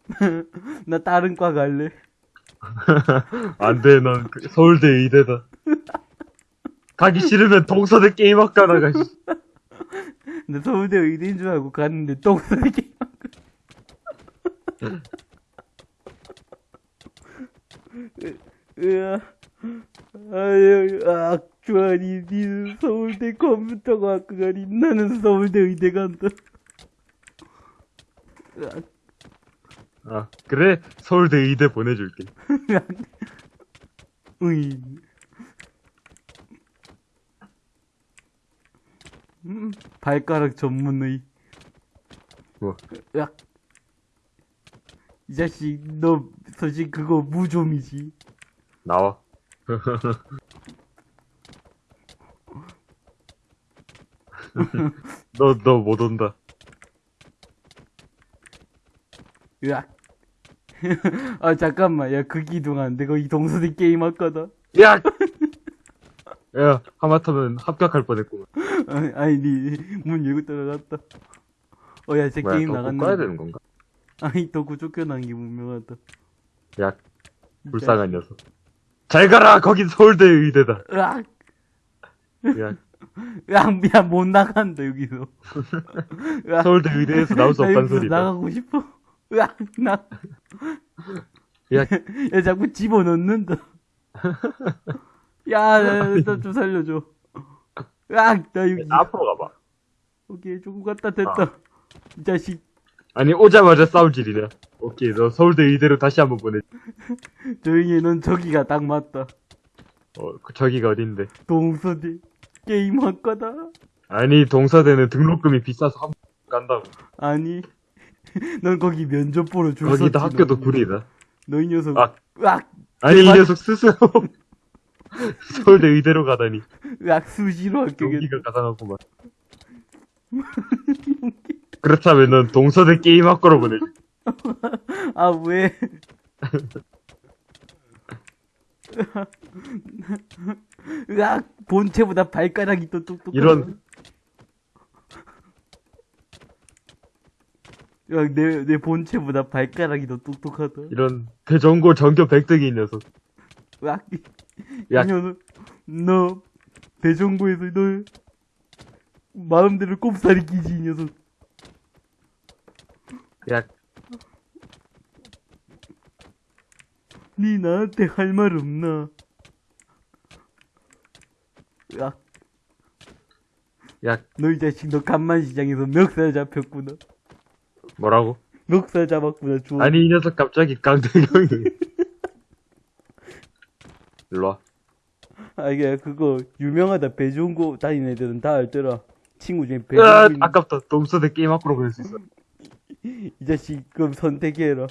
나 다른 과 갈래. 안 돼, 넌 그- 서울대 의대다. 가기 싫으면 동서대 게임학과 나 가, 씨. 나 서울대 의대인 줄 알고 갔는데 똥싸게 아, 아유, 아, 주아니, 니는 서울대 컴퓨터과학과 가니, 나는 서울대 의대 간다. 아, 그래? 서울대 의대 보내줄게. 으이. 음, 발가락 전문의. 뭐? 야. 이 자식, 너, 사실 그거 무좀이지. 나와. 너, 너 못 온다. 으악. 아, 잠깐만. 야, 그 기둥 안 돼. 거기 동서대 게임 할 거다. 야! 야, 하마터면 합격할 뻔했구만. 아니, 아니, 니, 문 열고 들어갔다. 어, 야, 제 뭐야, 게임 더 나갔네. 꺼야 되는 건가? 아니, 덕구 쫓겨난 게 분명하다. 야, 불쌍한 녀석. 잘 가라! 거긴 서울대 의대다. 으악. 야, 으악, 야, 못 나간다, 여기서. 서울대 의대에서 나올 수 여기서 소리다. 나가고 싶어. 으악, 나. 야, 야, 자꾸 집어넣는다. 야, 나, 나좀 살려줘. 으악, 나 여기. 앞으로 가봐. 오케이, 조금 갔다 됐다. 이 자식, 아니, 오자마자 싸울 질이냐. 오케이, 너 서울대 의대로 다시 한번 보내. 조용히 해, 넌 저기가 딱 맞다. 어, 그 저기가 어딘데? 동서대 게임 학과다. 아니, 동서대는 등록금이 비싸서 한번 간다고. 아니, 넌 거기 면접 보러 줄 거기다 학교도 너. 구리다. 너이 녀석. 아. 으악, 아니, 이. 녀석 스스로 서울대 의대로 가다니. 으악, 수시로 합격했다. 용기가 가상하구만. 그렇다면 넌 동서대 게임 학과로 보내지. 아, 왜? 으악, 본체보다 발가락이 더 똑똑하다. 이런. 으악, 내, 내 본체보다 발가락이 더 똑똑하다. 이런 대전고 전교 100등인 녀석. 으악, 이, 야. 이 녀석, 너, 대전고에서 너, 마음대로 꼽살이 끼지, 이 녀석. 야, 니 나한테 할 말 없나? 으악, 야, 너 이 자식, 너 간만시장에서 멱살 잡혔구나. 뭐라고? 멱살 잡았구나, 주워. 아니, 이 녀석 갑자기 강대경이. 일로 와. 아, 이게 그거 유명하다. 배종고 다니는 애들은 다 알더라. 친구 중에 배종고 있는 아깝다. 동서대 게임 학과로 보낼 수 있어. 이 자식 그럼 선택해라.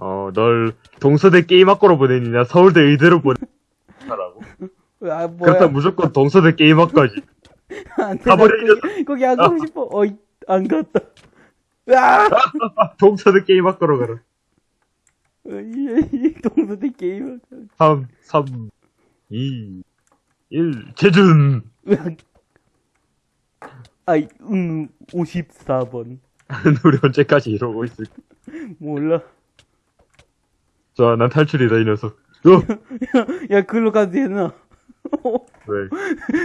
어, 널 동서대 게임 학과로 보내느냐, 서울대 의대로 보내라고. 아, 뭐야. 그렇다면 무조건 동서대 게임 학과지. 안 돼. 가버려, 나 거기, 거기 안 가고 싶어. 어이, 안 갔다. 아! 동서대 게임 학과로 가라. 동서대 게임. 3, 3, 2, 1, 재준! 아이, 음, 54번. 우리 언제까지 이러고 있을까? 몰라. 좋아, 난 탈출이다, 이 녀석. 어? 야, 글로 가도 되나? 왜?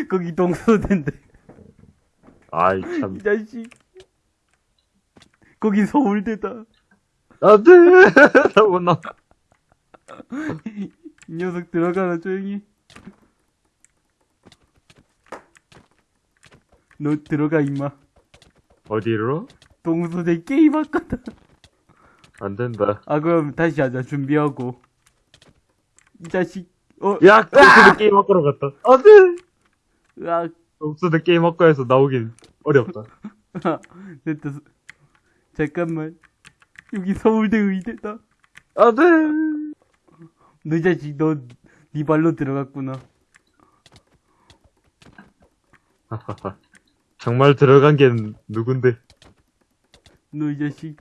거기 동서대인데. 아이, 참. 이 자식. 거기 서울대다. 안 돼! 나못 나. 이 녀석 들어가라, 조용히. 너 들어가, 임마. 어디로? 동서대 게임 학과다. 안 된다. 아, 그럼 다시 하자, 준비하고. 이 자식, 어, 야, 동서대 게임 학과로 갔다. 안 돼! 으악, 동서대 게임 학과에서 나오긴 어렵다. 됐다. 잠깐만. 여기 서울대 의대다. 안 돼! 너이 자식, 너, 네 발로 들어갔구나. 정말 들어간 게 누군데? 너 이 자식.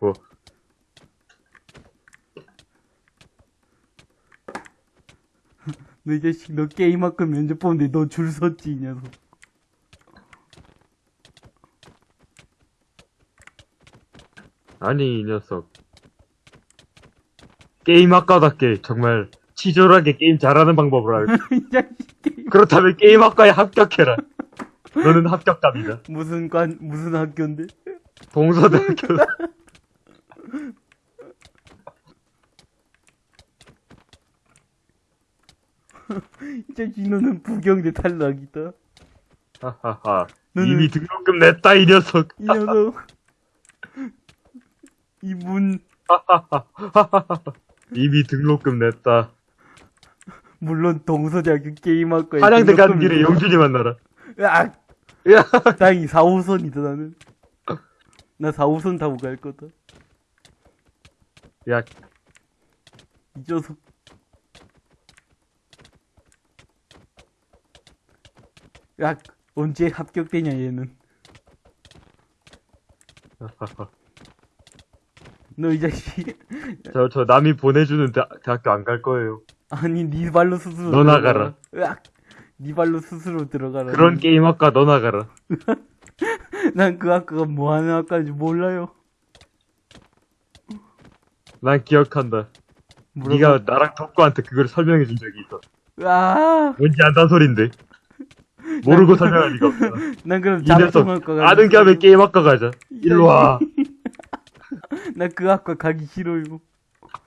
뭐? 너 이 자식, 너 게임학과 면접 보는데 너 줄 섰지, 이 녀석. 아니, 이 녀석. 게임 학과답게 정말 치졸하게 게임 잘하는 방법을 알고. 그렇다면 게임 학과에 합격해라. 너는 합격감이다. 무슨 관, 무슨 학교인데? 동서대학교. 이 자식, 너는 부경대 탈락이다. 하하하. 이미 등록금 냈다, 이 녀석. 이 녀석. 이분, 이미 등록금 냈다. 물론 동서대학교 게임학과에. 한양대 가는 길에. 영준이 만나라. 으악! 야, 다행히 4호선이다, 나는. 나 4호선 타고 갈 거다. 야, 이 녀석. 야, 언제 합격되냐, 얘는. 너 이 자식. 저, 저 남이 보내주는 대, 대학교 안 갈 거예요. 아니, 네 발로 스스로. 너. 나가라. 으악! 네 발로 스스로 들어가라. 그런 게임 학과 너 나가라. 난 그 학과가 뭐 하는 학과인지 몰라요. 난 기억한다. 네가 나랑 덕구한테 그걸 설명해 준 적이 있어. 아, 뭔지 안다는 소린데. 모르고 설명할 리가 없잖아. 난 그럼 장통학과 가. 아는 겸에 게임 학과 가자. 일로 와. 나 그 학과 가기 싫어요.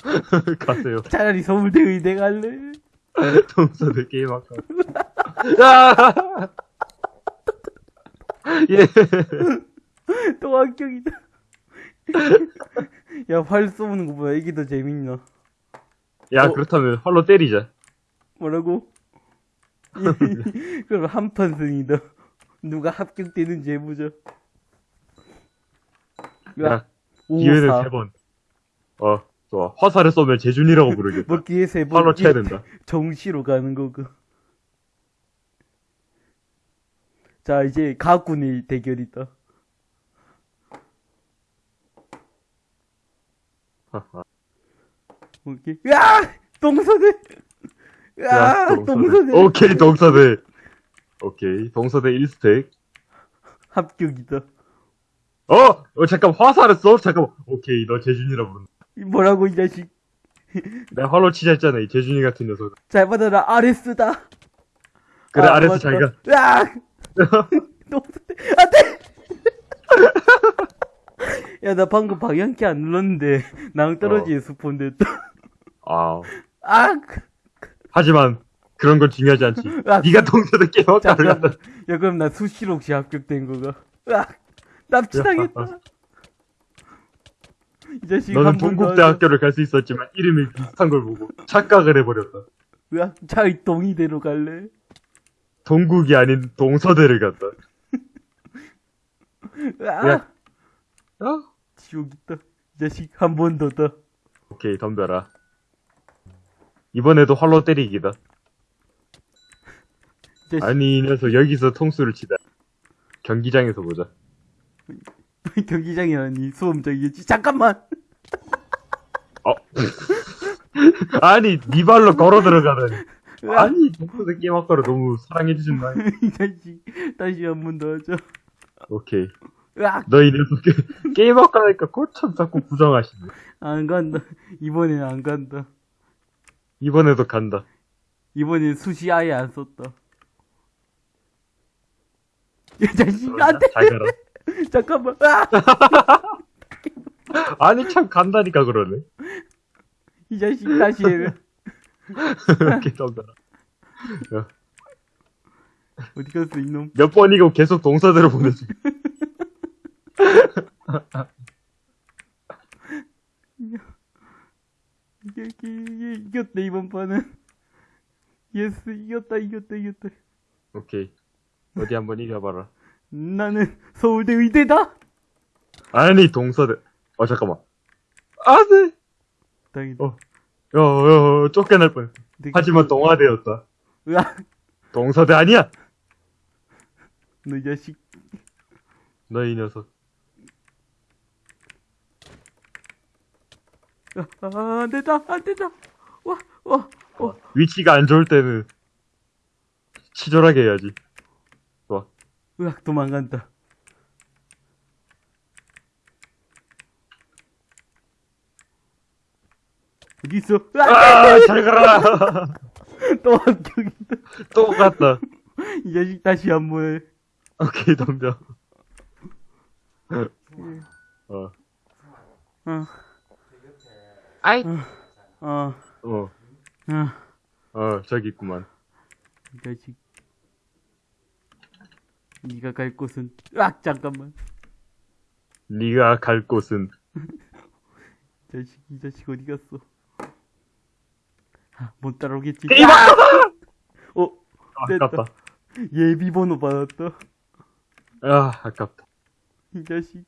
가세요. 차라리 서울대 의대 갈래. 동서대 게임 학과. 야! 예. 또 합격이다. 야, 활 쏘는 거보다 이게 더 재밌나? 야, 어. 그렇다면 활로 때리자. 뭐라고? 그럼 한판 승이다. 누가 합격되는지 해보자. 야, 오, 기회는 사. 세 번. 어, 좋아. 화살을 쏘면 재준이라고 부르겠다. 뭐 기회 세 번. 활로 쳐야 된다. 정시로 가는 거고. 자, 이제 가군의 대결이다. 오케이. 야! 동서대! 야! 야, 동서대! 오케이, 동서대. 오케이, 동서대 1스택. 합격이다. 어! 어, 잠깐, 화살을 써? 잠깐만. 오케이, 너 재준이라 부른다. 이 뭐라고, 이 자식. 내가 활로 치자 했잖아, 이 재준이 같은 녀석. 잘 받아라, 아레스다. 그래, 아, 아래서 맞다. 잘 가. 야! 동서대, 안 돼! 야, 나 방금 방향키 안 눌렀는데, 낭떠러지에 스폰 됐다. 아, 아! 하지만, 그런 건 중요하지 않지. 아, 네가 학과를 잠깐만. 갔다. 야, 그럼 나 수시로 혹시 합격된 거가? 으악! 납치당했다. 이 자식 너는 동국대학교를 갈 수 있었지만, 이름이 비슷한 걸 보고, 착각을 해버렸다. 으악, 차이 동이대로 갈래? 동국이 아닌 동서대를 갔다. 야. 어? 지옥 있다. 이 자식 한 번 더다. 오케이, 덤벼라. 이번에도 활로 때리기다. 아니, 이 녀석 여기서 통수를 치다. 경기장에서 보자. 경기장이 아니 수험장이겠지. 잠깐만. 어. 아니, 네 발로 걸어 들어가다니. 아니, 동서대 게임 학과를 너무 사랑해 주신 말. 이 자식 다시 한 번 더 하자. 오케이. 으악! 너이 녀석 게- 게임 학과니까 꼬참 자꾸 부정하시네. 안 간다. 이번엔 안 간다. 이번에도 간다. 이번엔 수시 아예 안 썼다. 이 자식 안 돼. 잘 가라. 잠깐만. 으악! 아니, 참 간다니까 그러네. 이 자식 다시 해. 이렇게 덤벼라. 어디 갔어 이놈? 몇 번이고 계속 동서대로 보내지. 이게, 이게, 이게 이겼다 이번 판은. yes 이겼다 이겼다 이겼다. 오케이. 어디 한번 이겨봐라. 나는 서울대 의대다. 아니, 동서대. 어, 잠깐만. 아, 네. 다행이다. 어. 야, 야, 야, 쫓겨날 뻔. 내가 하지만 그- 동아대였다. 으악! 동서대 아니야! 너 이 자식. 너 이 녀석. 아, 아, 안 된다 안 된다. 와, 와, 와. 위치가 안 좋을 때는 치졸하게 해야지. 으악 도망간다. 어디 있어? 으악! 아, 잘 가라! 또 합격이다. 또 갔다. 이 자식 다시 한번 해. 오케이, 덤벼. 어, 어, 아이. 어, 어, 어. 어, 저기 있구만. 이 자식. 네가 갈 곳은 으악 잠깐만. 네가 갈 곳은 이 자식 이 자식 어디 갔어? 아, 못 따라오겠지. 게임 아! 어 아깝다. 예비 번호 받았다. 아, 아깝다. 이 자식.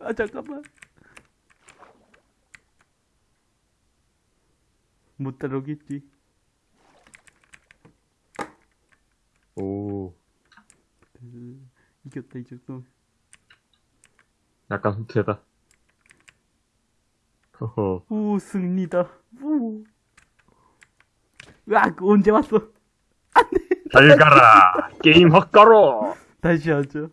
아 잠깐만. 못 따라오겠지. 오, 그, 이겼다 이 정도. 약간 후퇴다. 허허. 우 승리다. 우. 으악 언제 왔어? 잘 가라! 게임 헛가로! 다시 하자.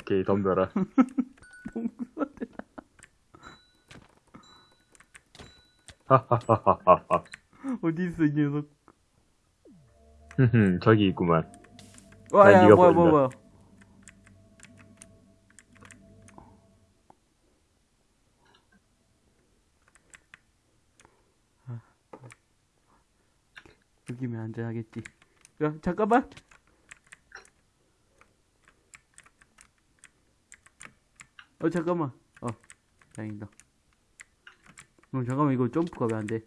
오케이, 덤벼라. 하하하하하. 어디 있어 이 녀석? 흠흠, 저기 있구만. 와야 뭐야 보인다. 뭐야 뭐야. 아. 여기면 안전하겠지. 야 잠깐만. 어 잠깐만. 어 다행이다. 어 잠깐만 이거 점프가 왜 안 돼?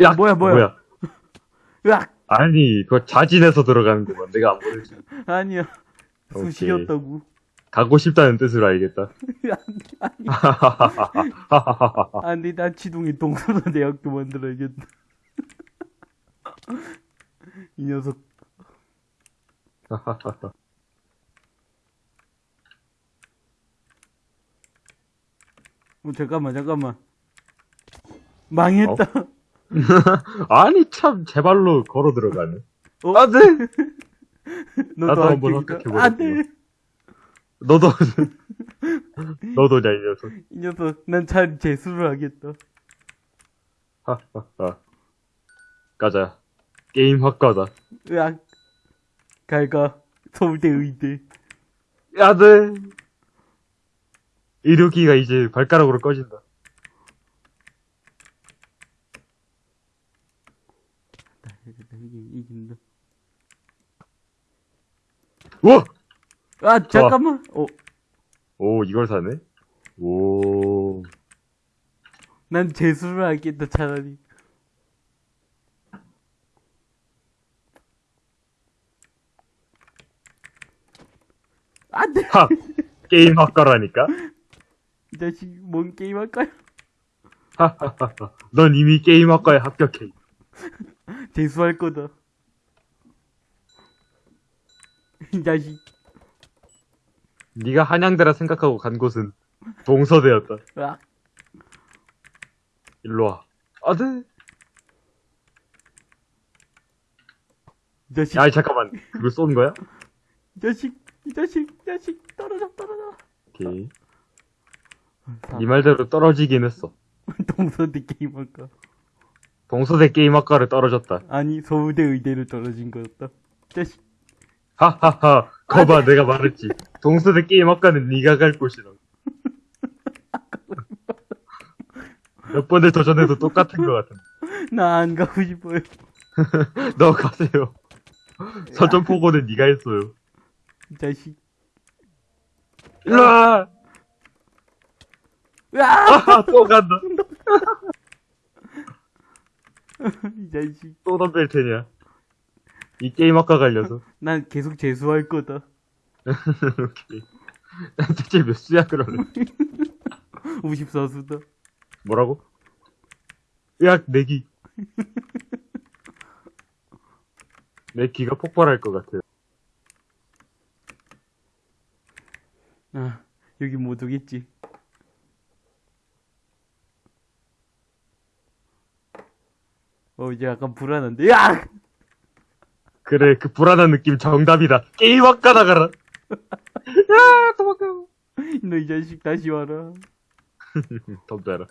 야, 뭐야, 뭐야. 으악 아니, 그거 자진해서 들어가는구만. 내가 안 보내지. 아니야. 오케이. 수시였다고. 가고 싶다는 뜻으로 알겠다. 아니 안돼 난 지동이 동서대 대학교 만들어야겠다. 이 녀석. 어, 잠깐만, 잠깐만. 망했다. 아니, 참, 제 발로 걸어 들어가네. 어? 안 돼! 너도 나도 한번 합격이다. 합격해보겠구나. 안 돼! 너도, 너도냐, 이 녀석. 이 녀석, 난 잘 재수를 하겠다. 하하하. 가자. 게임 학과다. 으악. 갈가. 서울대 의대. 야, 돼! 의료기가 이제 발가락으로 꺼진다. 이기- 이긴다. 우와! 아, 잠깐만. 어, 오, 이걸 사네? 오. 난 재수를 하겠다, 차라리. 안 돼! 하! 게임 학과라니까? 이 자식, 뭔 게임 할까요? 하하하하. 넌 이미 게임 학과에 합격해. 재수할 거다. 이 자식, 네가 한양대라 생각하고 간 곳은 동서대였다. 으악. 일로 와. 아, 네. 이 자식, 야, 잠깐만. 그거 쏜 거야? 이 자식, 이 자식, 이 자식, 떨어져, 떨어져. 오케이. 사- 네 말대로 떨어지긴 했어. 동서대 게임 할까? 동서대 게임 학과를 떨어졌다. 아니, 서울대 의대를 떨어진 거였다. 이 자식, 하하하. 거봐, 내가 말했지. 동서대 게임 학과는 네가 갈 곳이라. 몇 번을 도전해도 똑같은 것 같은데. 나 안 가고 싶어요. 너 가세요. 서점포고는 네가 했어요. 이 자식. 일로 와! 으악! 아하, 또 간다. 이 자식. 또 덤벨 테냐. 이 게임 학과 갈려서. 난 계속 재수할 거다. 오케이. 대체 몇 수야, 그러면? 54수다. 뭐라고? 으악, 내기. 내 기가 폭발할 것 같아요. 아, 여기 못 오겠지. 어, 이제 약간 불안한데. 야! 그래, 그 불안한 느낌 정답이다. 게임 학과 나가라. 야, 도망가. 너 이 자식 다시 와라. 덤벼라.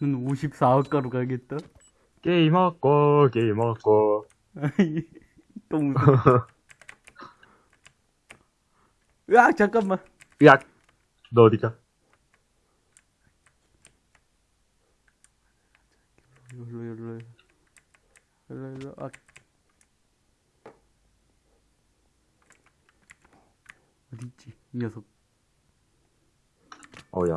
넌 54학과로 가겠다. 게임 학과, 게임 학과. 또 무슨. 야, 잠깐만. 야, 너 어디가? 일로, 일로. 일로. 아. 어디 있지? 이 녀석. 어야.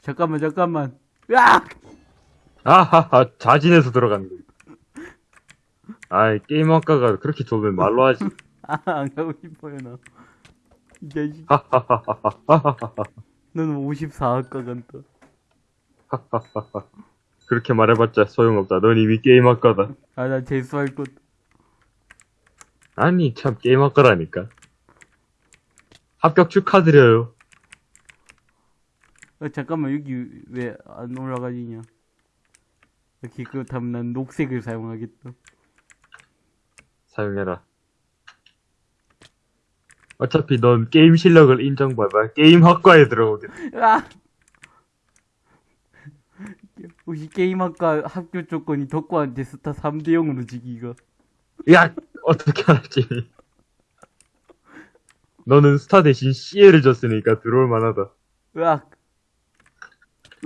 잠깐만, 잠깐만. 야! 아하하, 자진해서 들어간 거. 아이, 게임 학과가 그렇게 좁으면 말로 하지. 아, 안 가고 싶어요, 나. 이 자식. 하하하하하하하. 너는 54학과 간다. 그렇게 말해봤자 소용없다. 넌 이미 게임 학과다. 아, 나 재수할 것. 아니, 참, 게임 학과라니까. 합격 축하드려요. 어, 잠깐만, 여기 왜 안 올라가지냐. 이렇게 그렇다면 난 녹색을 사용하겠다. 사용해라. 어차피 넌 게임 실력을 인정받아. 게임 학과에 들어오겠다. 아! 혹시 게임 학과 학교 조건이 덕구한테 스타 3대 0으로 지기가. 야, 어떻게 알았지? 너는 스타 대신 CL을 줬으니까 들어올 만하다. 으악.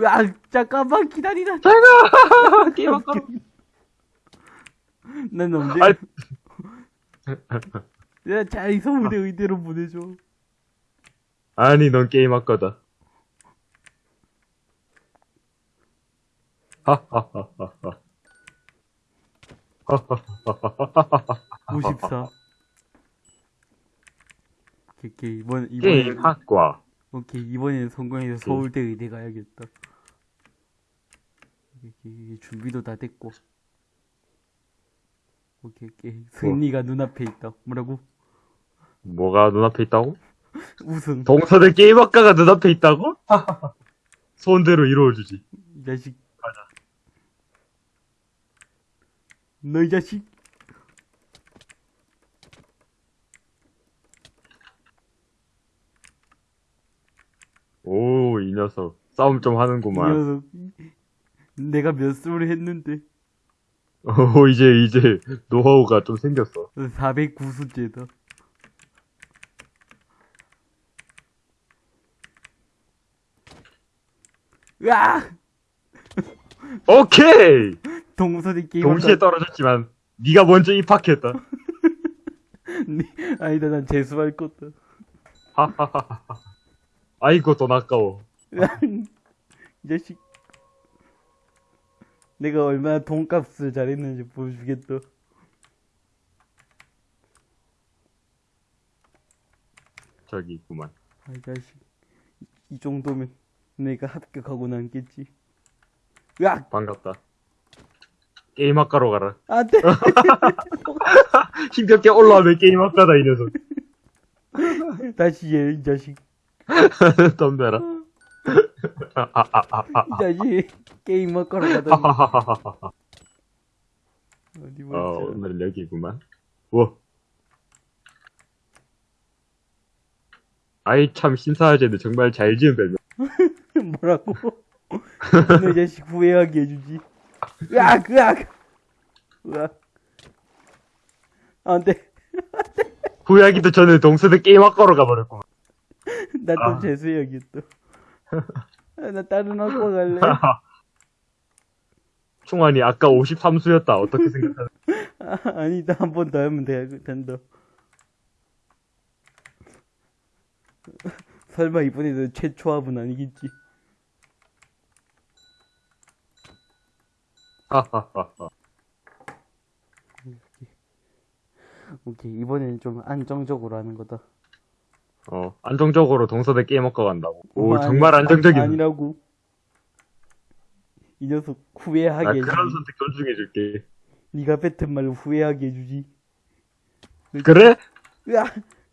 으악, 잠깐만 기다리라. 제가 게임 학과. 난 언제. 아 이. 야, 잘 서울대 의대로 보내줘. 아니, 넌 게임 학과다. 하하하하하. 하하하하하하. 54. 오케이, 오케이. 이번, 이번에, 게임 학과. 오케이, 이번에는 성공해서 서울대 의대 가야겠다. 오케이, 준비도 다 됐고. 오케이, 오케이. 승리가 눈앞에 있다. 뭐라고? 뭐가 눈앞에 있다고? 우승. 동서대 게임학과가 눈앞에 있다고? 소원대로 이루어주지. 이 자식. 너이 자식. 오, 이 녀석. 싸움 좀이 하는구만. 녀석. 내가 몇 수를 했는데. 오, 이제, 이제, 노하우가 좀 생겼어. 409수째다. 으아! 오케이! 동서대 게임 동시에 떨어졌지만, 네가 먼저 입학했다. 아니다 난 재수할 거다 하하하하. 아이고, 돈 아까워. 이 자식 내가 얼마나 돈값을 잘했는지 보여주겠다 저기 있구만. 아, 이 자식 이, 이 정도면 내가 합격하고 남겠지 으악 반갑다. 게임 학과로 가라. 안 돼 힘겹게 올라오면 게임 학과다, 이 녀석. 다시 얘이 자식 덤벼라. 아, 아, 아, 아, 아. 이 자식 게임 가더니 하하하하하. 어디 어, 보자 오늘은 여기구만. 우와. 아이, 참, 신사하제는 정말 잘 지은 별명. 뭐라고? 너이 자식 후회하게 해주지. 으악, 으악! 으악. 안 돼. 후회하기도 전에 동서대 게임 학과로 가버렸구만. 나또 아. 재수해야겠다. 아, 나 다른 학과 갈래. 충환이 아까 53수였다. 어떻게 생각하는? 아, 아니다, 한 번 더 하면 돼, 된다. 설마 이번에도 최초 합은 아니겠지? 하하하하. 오케이, 이번에는 좀 안정적으로 하는 거다. 어, 안정적으로 동서대 게임학과 간다고. 오, 뭐, 정말 아니, 안정적이네. 아니라고. 이 녀석 나 후회하게 해주지. 그런 선택 존중해줄게. 네가 뱉은 말을 후회하게 해주지. 그래? 으아,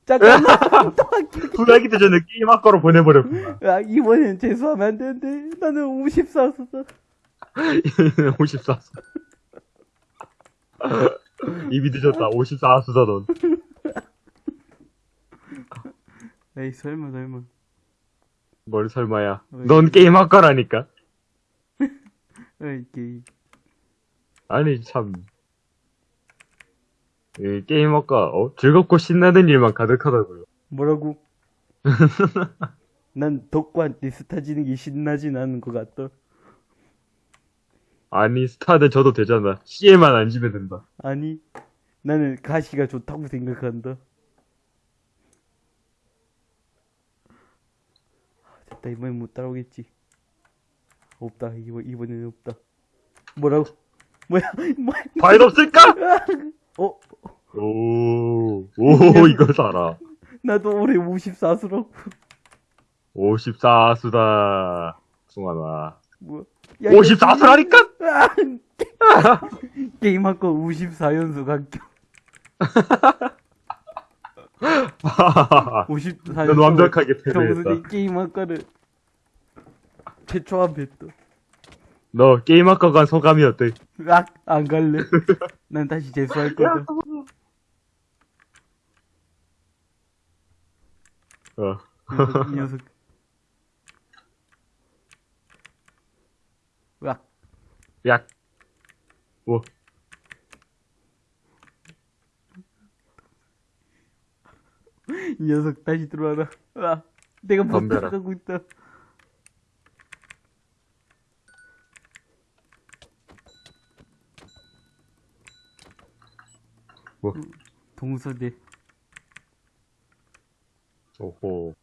잠깐만. 또 할게. 후회하기도 전에 게임 학과로 보내버렸구만. 야, 이번엔 재수하면 안 되는데. 나는 54수다. 54수. 입이 늦었다. 54수다, 넌. 에이, 설마, 설마. 뭘 설마야. 왜? 넌 게임학과라니까. 에이, 게임. 아니, 참. 이 게임학과, 어? 즐겁고 신나는 일만 가득하다고요. 뭐라고? 난 덕구한테 스타 지는 게 신나진 않은 것 같다. 아니, 스타들 저도 되잖아. C에만 안 지면 된다. 아니, 나는 가시가 좋다고 생각한다. 아, 됐다, 이번엔 못 따라오겠지. 없다, 이번, 이번에는 없다. 뭐라고? 뭐야, 뭐야, 과일 없을까? 어, 오, 오, 이거 살아. 나도 올해 54수라고. 54수다. 승환아. 뭐야. 야, 54수라니까? 게임 한거 54연속 합격. 54연속. 넌 완벽하게 패배했다. 정수대 게임 학과를 최초한 뱉다. 너 게임학과 간 소감이 어때? 악, 안 갈래. 난 다시 재수할 거다. 어. 이 녀석, 이 녀석. 으악, 약. 뭐. 이 녀석 다시 들어와라. 으악, 내가 못 덤벼라. 따라가고 있다. 뭐. 동서대. 오호.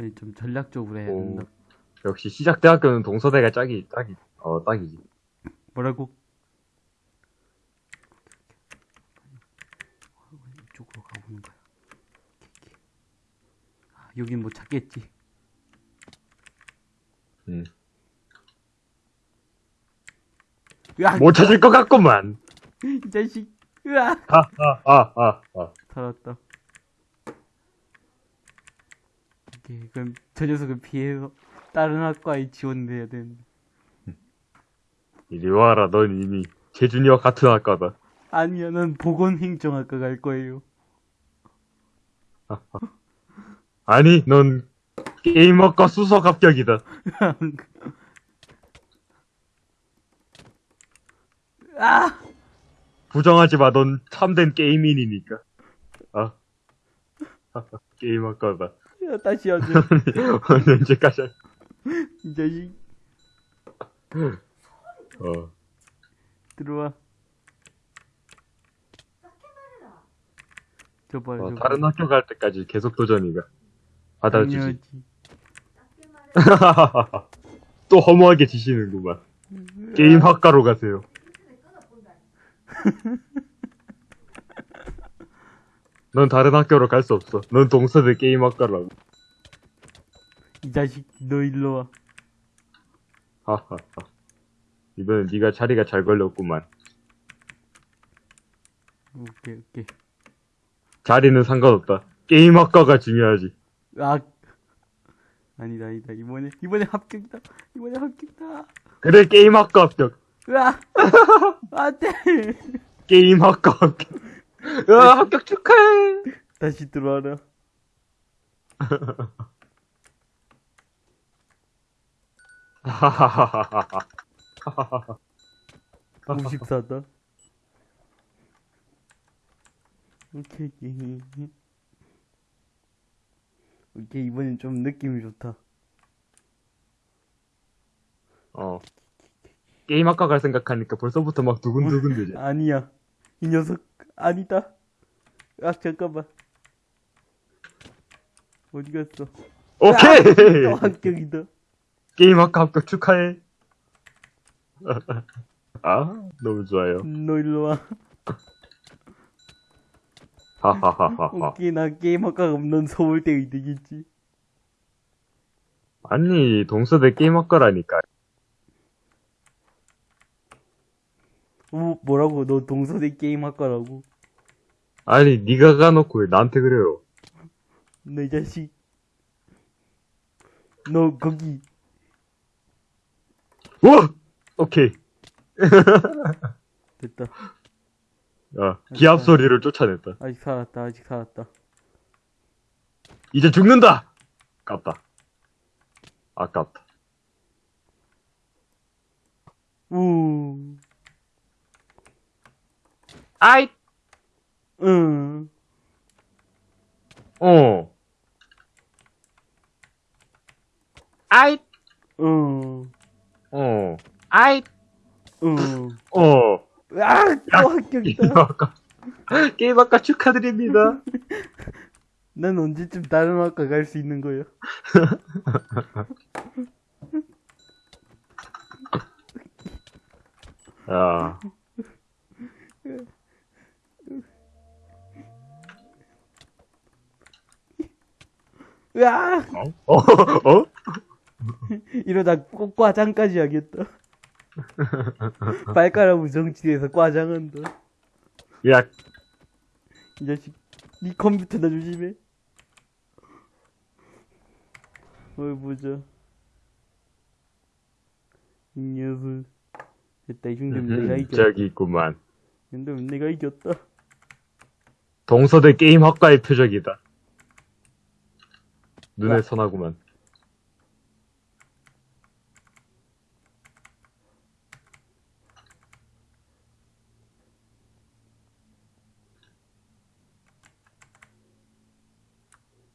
아니, 좀 전략적으로 해야 오. 된다. 역시 시작대학교는 동서대가 짝이, 짝이, 어, 딱이지. 뭐라고? 이쪽으로 가보는 거야. 여긴 못 찾겠지. 응. 으악! 못 찾을 것 같구만. 이 자식. 으악! 아, 아, 아, 아, 아. 살았다. 오케이, 그럼 저 녀석을 피해서 다른 학과에 지원해야 되는데. 이리 와라, 넌 이미 재준이와 같은 학과다. 아니야, 난 보건행정학과 갈 거예요. 아니, 넌 게임학과 수석 합격이다. 아! 부정하지 마, 넌 참된 게이민이니까. 아. 게임학과다. 야, 다시 하자. 언제까지 할- 이 자식. 어. 들어와. 저 봐요, 어, 저 다른 학교 갈 때까지 계속 도전이가. 받아주지. 또 허무하게 지시는구만. 게임 학과로 가세요. 넌 다른 학교로 갈 수 없어. 넌 동서대 게임 학과라고. 이 자식, 너 일로 와. 하하하. 이번엔 네가 자리가 잘 걸렸구만. 오케이, 오케이. 자리는 상관없다. 게임 학과가 중요하지. 아, 아니다, 아니다. 이번에, 이번에 합격이다. 이번에 합격이다. 그래, 게임 학과 합격. 으아! 안 돼! 게임 학과 합격. 으아, 합격 축하해! 다시 들어와라. 하하하하하. 54다. 오케이, 오케이. 오케이, 이번엔 좀 느낌이 좋다. 어. 게임학과 갈 생각하니까 벌써부터 막 두근두근 되지. 아니야. 이 녀석, 아니다. 아, 잠깐만. 어디 갔어? 오케이! 또 합격이다. 게임학과 합격 축하해. 아, 너무 좋아요. 너 일로 와. 하하하하하. 오케이, 나 게임학과가 없는 서울대 의대겠지. 아니, 동서대 게임학과라니까. 어, 뭐라고? 너 동서대 게임학과라고? 아니, 네가 가놓고 왜 나한테 그래요? 너 이 자식. 너 거기. 우와! 오케이. 됐다. 아, 기합 소리를 쫓아냈다. 아직 살았다, 아직 살았다. 이제 죽는다! 아깝다. 아깝다. 우, 아이! 응. 어. 아이! 응. 어. 아이! 응. 어. 아, 또 합격이다. 게임학과. 게임학과 축하드립니다. 난 언제쯤 다른 학과 갈 수 있는 거야? 야. 으아! 어? 어? 이러다 꼭 과장까지 하겠다. 발가락 우정치에서 과장한다. 야, 이 자식, 니 컴퓨터나 조심해. 어이, 보자. 이 녀석. 됐다, 이 정도면 내가 이겼다. 저기 있구만. 이 정도면 내가 이겼다. 동서대 게임학과의 표적이다. 눈에 와. 선하구만.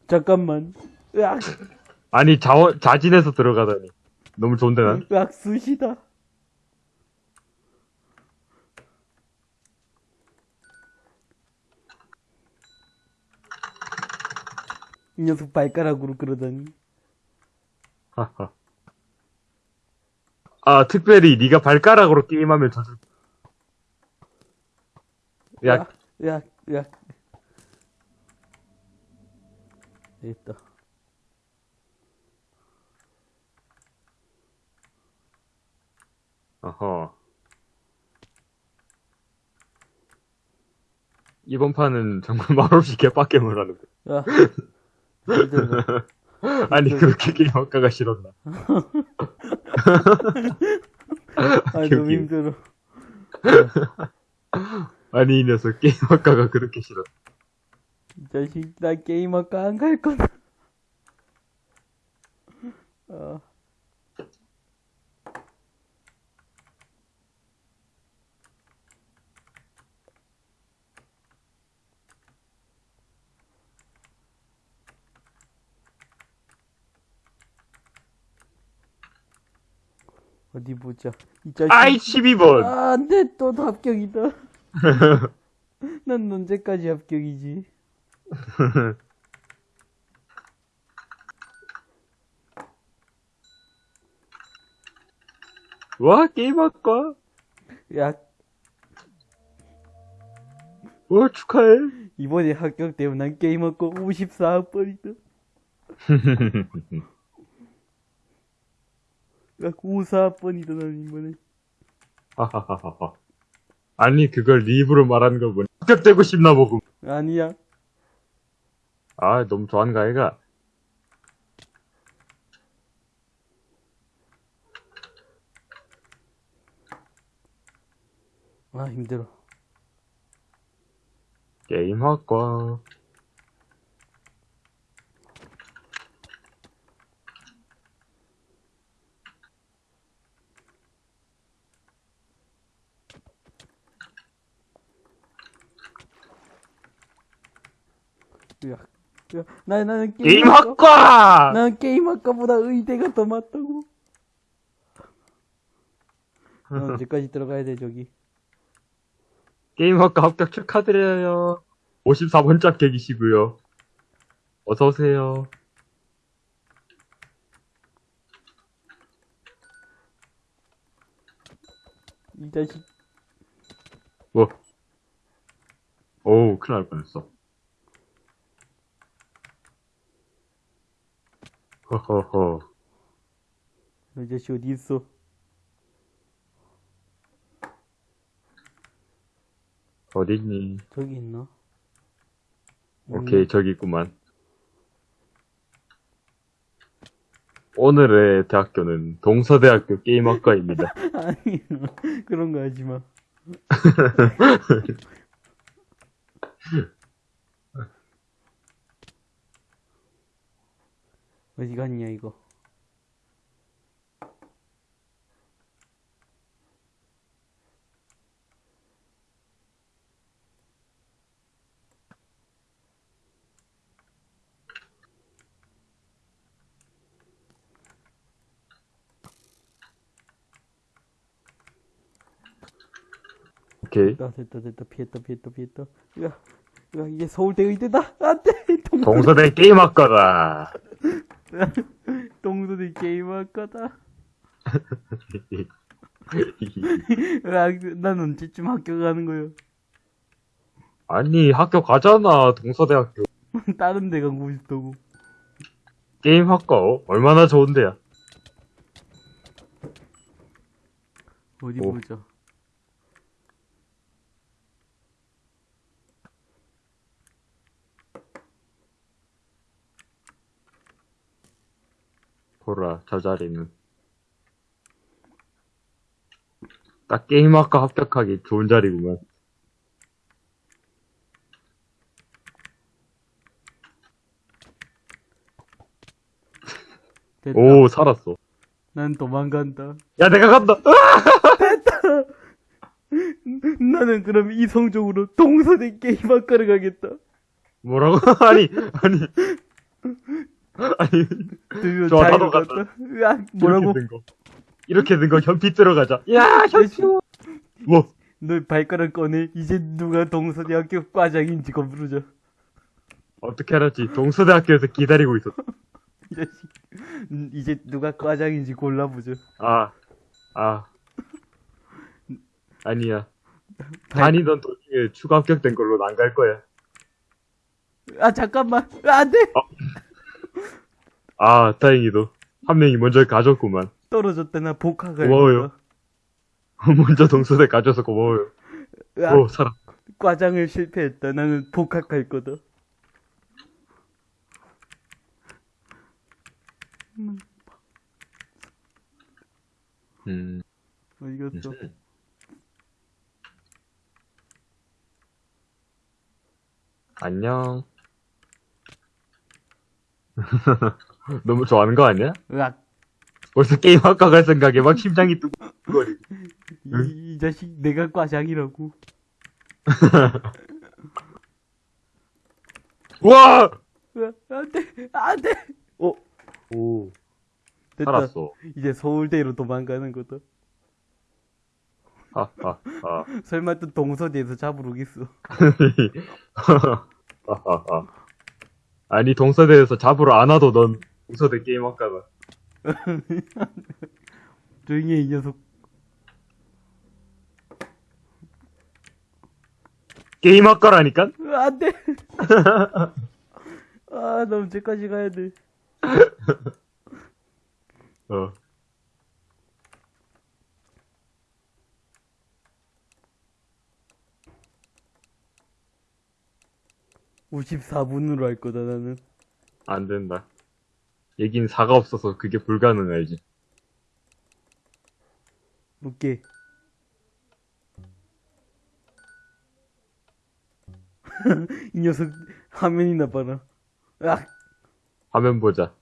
잠깐만. 으악, 아니, 자원, 자진해서 들어가다니. 너무 좋은데, 난? 으악, 쑤시다. 이 녀석 발가락으로 그러다니. 하하. 아, 특별히 네가 발가락으로 게임하면 져줄. 야, 으악, 있다. 어허. 이번 판은 정말 말없이 개빡겜을 하는데. 야. 아, 네, 네, 네. 아니 그렇게 길막가가 싫었나? 아니 너무 힘들어. 아니 이 녀석 게임학과가 그렇게 싫었다. 이 자식, 나 게임 아까 안 갈 거다. 아, 어디 보자. 이 자식. 아이, 12번! 아, 안 돼, 또 합격이다. 난 언제까지 합격이지? 와, 게임 아까? 야, 와, 축하해. 이번에 합격되면 난 게임 학고 54학번이다. 야, 54학번이다, 난 이번에. 하하하하. 아니, 그걸 네 입으로 말하는 거 뭐냐. 합격되고 싶나 보고. 아니야. 아, 너무 좋아하는 거 아이가? 아, 힘들어. 게임 학과. 야, 야, 나, 나는 게임, 게임 학과, 학과! 나는 게임 학과보다 의대가 더 맞다고. 너 언제까지 들어가야 돼, 저기? 게임 학과 합격 축하드려요. 54번 짝객이시고요. 어서오세요. 이 자식. 뭐? 오우, 큰일 날 뻔했어. 허허허. 이 자식 어디 있어? 어딨니? 저기 있나? 오케이, 저기 있구만. 오늘의 대학교는 동서대학교 게임학과입니다. 아니, 그런 거 하지 마. 어디 갔냐, 이거. 오케이. 아, 됐다, 됐다. 피했다, 피했다, 피했다. 야, 야, 이게 서울대 의대다! 안 돼! 동, 동서대 게임학과다. 동서대 게임할 거다. 야, 난 언제쯤 학교 가는 거야? 아니, 학교 가잖아, 동서대학교. 다른 데 가고 싶다고. 게임 학과, 어? 얼마나 좋은데야. 어디 오. 보자. 보라, 저 자리는. 딱 게임학과 합격하기 좋은 자리구만. 됐다. 오, 살았어. 난 도망간다. 야, 내가 간다! 으아! 나는 그럼 이성적으로 동서대 게임학과를 가겠다. 뭐라고? 아니, 아니. 아니, 드디어 좋아, 자유를 나도. 갖다. 으악, 뭐라고? 이렇게 된 거. 이렇게 된 거 현피 들어가자. 야, 현피! 뭐, 너 발가락 꺼내. 이제 누가 동서대학교 과장인지 검부르자. 어떻게 알았지? 동서대학교에서 기다리고 있었어. 이 자식. 음, 이제 누가 과장인지 골라보자. 아, 아. 아니야. 발- 다니던 도중에 추가 합격된 걸로 안 갈 거야. 아, 잠깐만. 아, 안 돼! 아, 다행히도. 한 명이 먼저 가졌구만. 떨어졌다. 나 복학을. 고마워요. 먼저 동서대 가져서 고마워요. 으악, 오, 살아. 과장을 실패했다. 나는 복학할 거다. 음. 어디 갔어? 안녕. 너무 좋아하는 거 아니야? 으악, 벌써 게임 아까 갈 생각에 막 심장이 뜨고. 이, 이 자식 내가 과장이라고. 와! 으악, 안 돼, 안 돼! 어, 오, 됐다. 살았어. 이제 서울대로 도망가는 거다. 하, 하, 하. 설마 또 동서대에서 잡으러 오겠어. 하하하. 아니, 동서대에서 잡으러 안 와도 넌 동서대 게임 학과다. 조용히 해, 이 녀석. 게임 학과라니까? 으, 안 돼! 아, 나 언제까지 가야 돼. 어. 오 54분으로 할 거다, 나는. 안 된다. 얘긴 사가 없어서 그게 불가능하지. 오케이. 이 녀석 화면이나 봐라. 으악! 화면 보자.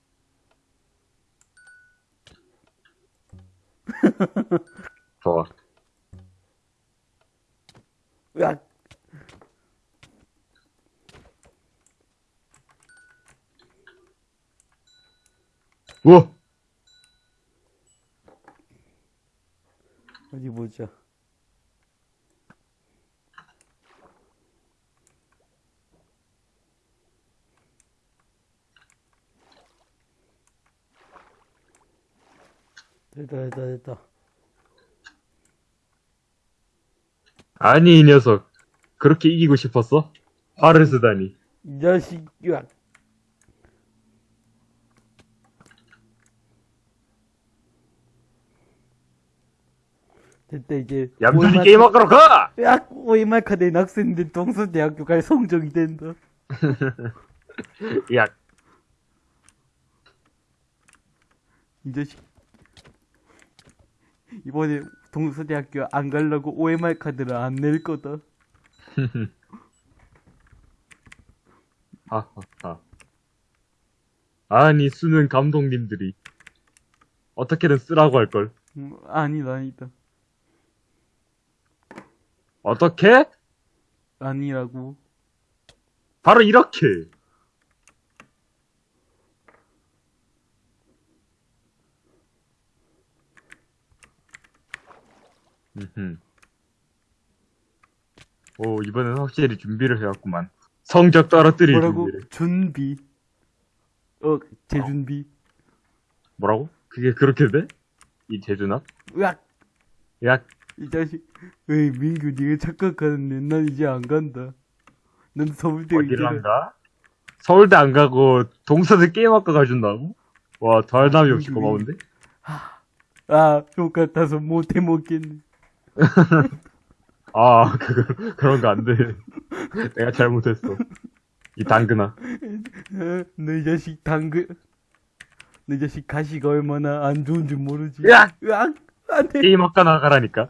좋아. 으악! 우와! 어디 보자. 됐다, 됐다, 됐다. 아니, 이 녀석. 그렇게 이기고 싶었어? 화를 쓰다니. 이 자식, 으 악! 됐다, 이제. 얌전히 오이마- 게임 학과로 가! 으악! 오이마카 내 학생들 동서대학교 갈 성적이 된다. 야, 이 자식. 이번에 동서대학교 안 가려고 OMR 카드를 안 낼 거다. 하하하. 아니, 수능 감독님들이. 어떻게든 쓰라고 할걸. 음, 아니다, 아니다. 어떻게? 아니라고. 바로 이렇게. 음흠. 오, 이번엔 확실히 준비를 해왔구만. 성적 떨어뜨릴 뭐라고? 준비를. 준비. 어, 재준비. 뭐라고? 그게 그렇게 돼? 이 재준합? 으악! 야, 이 자식. 에이, 민규, 네가 착각하는데 난 이제 안 간다. 난 서울대 어디를 안. 가? 서울대 안 가고 동서대 게임학과 가준다고? 와, 달담이 없이 고마운데? 아, 족 같아서 못해 먹겠네. 아, 그거, 그런 거 안 돼. 내가 잘못했어. 이 당근아. 어, 너이 자식 당근. 너 이 자식 가시가 얼마나 안 좋은 줄 모르지. 야! 으악! 안 돼! 게임학과 나가라니까.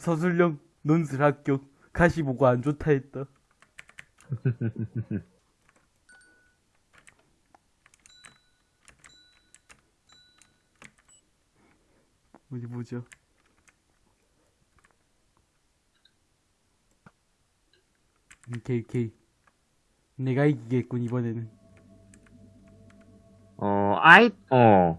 서술령 논술 합격. 가시 보고 안 좋다 했다. 어디 보자. 오케이, 오케이. 내가 이기겠군, 이번에는. 어, 아이, 어.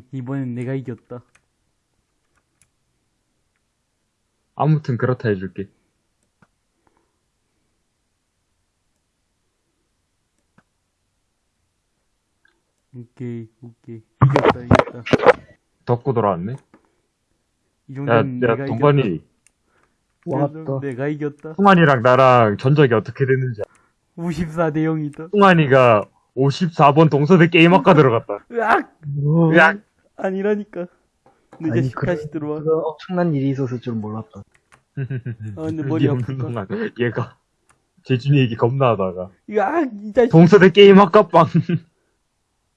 응, 이번엔 내가 이겼다. 아무튼 그렇다 해줄게. 오케이, 오케이. 이겼다, 이겼다. 덕구 돌아왔네? 이 야, 정도는 야, 내가. 이겼다. 왔다. 내가 이겼다. 승환이랑 나랑 전적이 어떻게 됐는지. 54대 0이다. 승환이가 54번 동서대 게임학과 들어갔다. 으악! 어, 으악! 아니라니까. 너 아니, 이제 그래. 다시 들어와. 그거 엄청난 일이 있었을 줄 몰랐다. 아, 근데 머리 없는 아프다. 동안 얘가 재준이 얘기 겁나 하다가 으악! 이 자식. 동서대 게임 학과 빵.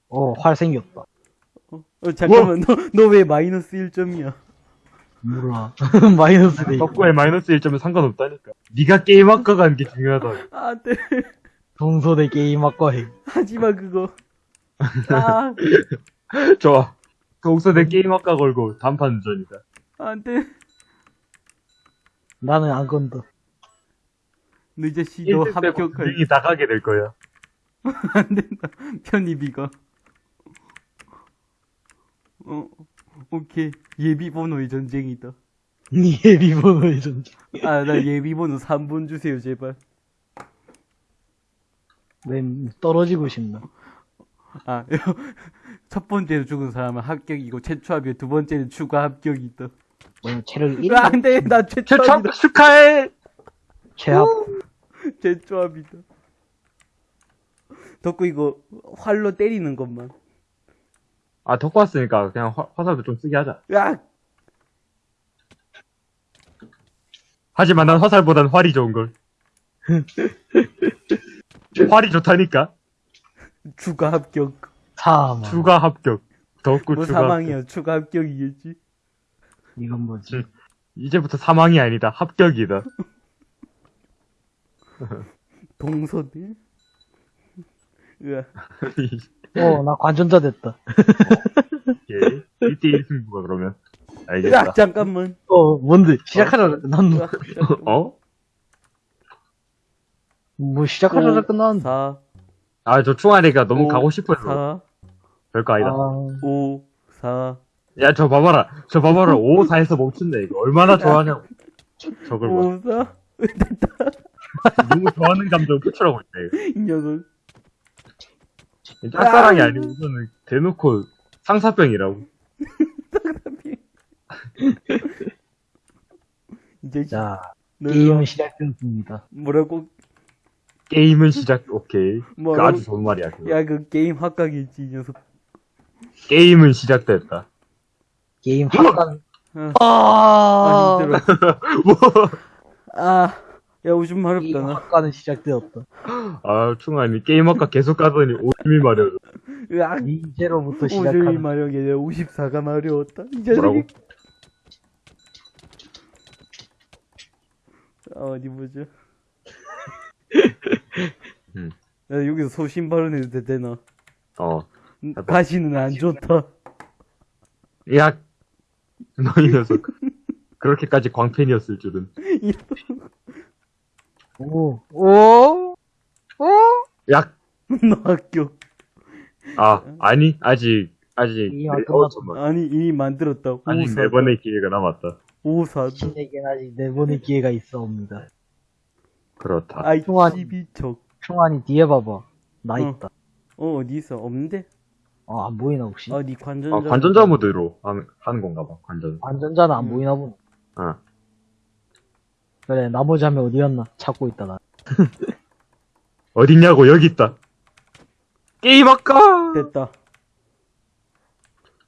어, 활 생겼다. 어, 잠깐만. 너, 너 왜 마이너스 1점이야? 몰라. 마이너스 돼. 덕구에 마이너스 1점은 상관없다니까. 네가 게임 학과 가는 게 중요하다. 안 돼. 동서대 게임학과 해. 하지 마, 그거. 아, 좋아. 동서대 게임학과 걸고 단판 전이다. 안 돼. 나는 안 건다. 너 이제 씨, 너 1등 빼고 합격할. 분위기 나가게 될 거야. 안 된다. 편입이가. 어, 오케이. 예비번호의 전쟁이다. 니의 리본을 좀. 아, 나 예비번호 3번 주세요, 제발. 난 떨어지고 싶나. 아, 첫 번째로 죽은 사람은 합격이고, 최초 합격, 두 번째는 추가 합격이다. 뭐, 체력 1? 안 돼, 나 최초 최첨 합이다. 축하해! 최합. 최초 합이다. 덕구 이거 활로 때리는 것만. 아, 덕구 왔으니까 그냥 화, 화살도 좀 쓰게 하자. 야, 하지만 난 화살보단 활이 좋은걸. 활이 좋다니까? 추가 합격. 사망. 추가 합격. 덕구 뭐 추가 합격. 사망이야, 추가 합격이겠지. 이건 뭐지? 이제부터 사망이 아니다. 합격이다. 동서대. 으아. 어, 나 관전자 됐다. 오케이. 1대1 승부가 그러면. 알겠다. 야, 잠깐만. 어, 뭔데? 시작하자. 난, 잠깐만. 어? 뭐, 끝나는데. 4, 아, 저 충환이가 너무 오, 가고 싶어서. 4, 별거 아니다. 아, 5, 4, 야, 저 봐봐라. 저 봐봐라. 5, 4에서 멈춘다, 이거. 얼마나 좋아하냐고. 저걸 봐. 5, 4. 너무 좋아하는 감정 표출하고 있다, 이거. 이 녀석. 짝사랑이 아니고, 이거는 대놓고 상사병이라고. 이제 자, 너 게임은 시작됐습니다. 뭐라고? 게임은 시작, 오케이. 그 뭐라고? 아주 좋은 말이야, 그거. 야, 그 게임 합각이지, 이 녀석. 게임은 시작됐다. 게임 학관. 아, 아, 아, 힘들어. 뭐? 아, 야, 오줌 마렵다, 나. 학관은 시작되었다. 아, 충환이 게임 아까 계속 가더니 오줌이 마려워. 으악. 이제로부터 오줌이 시작하는 마렵게 내가 54가 마려웠다. 이 자식이. 뭐라고? 아, 어디 보자. 음. 나 여기서 소신 발언해도 돼, 되나? 어. 음, 가시는 안 좋다. 야, 너이 녀석. 그렇게까지 광팬이었을 줄은. 오, 오, 오. 야, 너 합격. 아, 아니, 아직, 아직, 이 네. 어. 아니, 이미 만들었다. 54. 네 번의 기회가 남았다. 54. 신에겐 아직 네 번의 기회가 있어옵니다. 그렇다. 아이, 12척. 충환이 뒤에 봐봐. 나 어. 있다. 어, 어디 있어? 없는데? 어, 안 보이나 혹시? 아, 니 관전자. 아, 관전자 모드로 하는, 하는 건가 봐, 관전. 관전자는 안 음. 보이나 보네. 어. 그래, 나머지 한명 어디였나? 찾고 있다, 나. 어딨냐고, 여기 있다. 게임 아까! 됐다.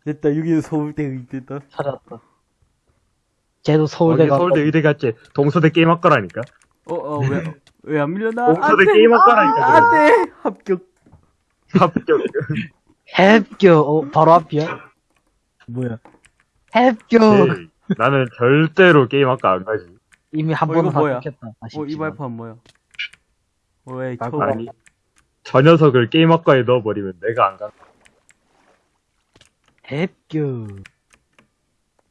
됐다. 여기는 서울대 의대다. 찾았다. 쟤도 거기 서울대 가 서울대 의대 갔지. 동서대 게임 학과라니까. 어, 어, 왜, 왜 안 밀려나? 동서대 안! 게임 학과라니까. 안 돼! 합격. 합격. 합격. 어, 바로 앞이야? 뭐야? 합격. 에이, 나는 절대로 게임 학과 안 가지. 이미 한 어, 번은 이거 뭐야? 합격했다. 어, 아쉽지만. 이 발판 뭐야? 왜, 아, 처음. 아니. 저 녀석을 게임 학과에 넣어버리면 내가 안 가. 합격.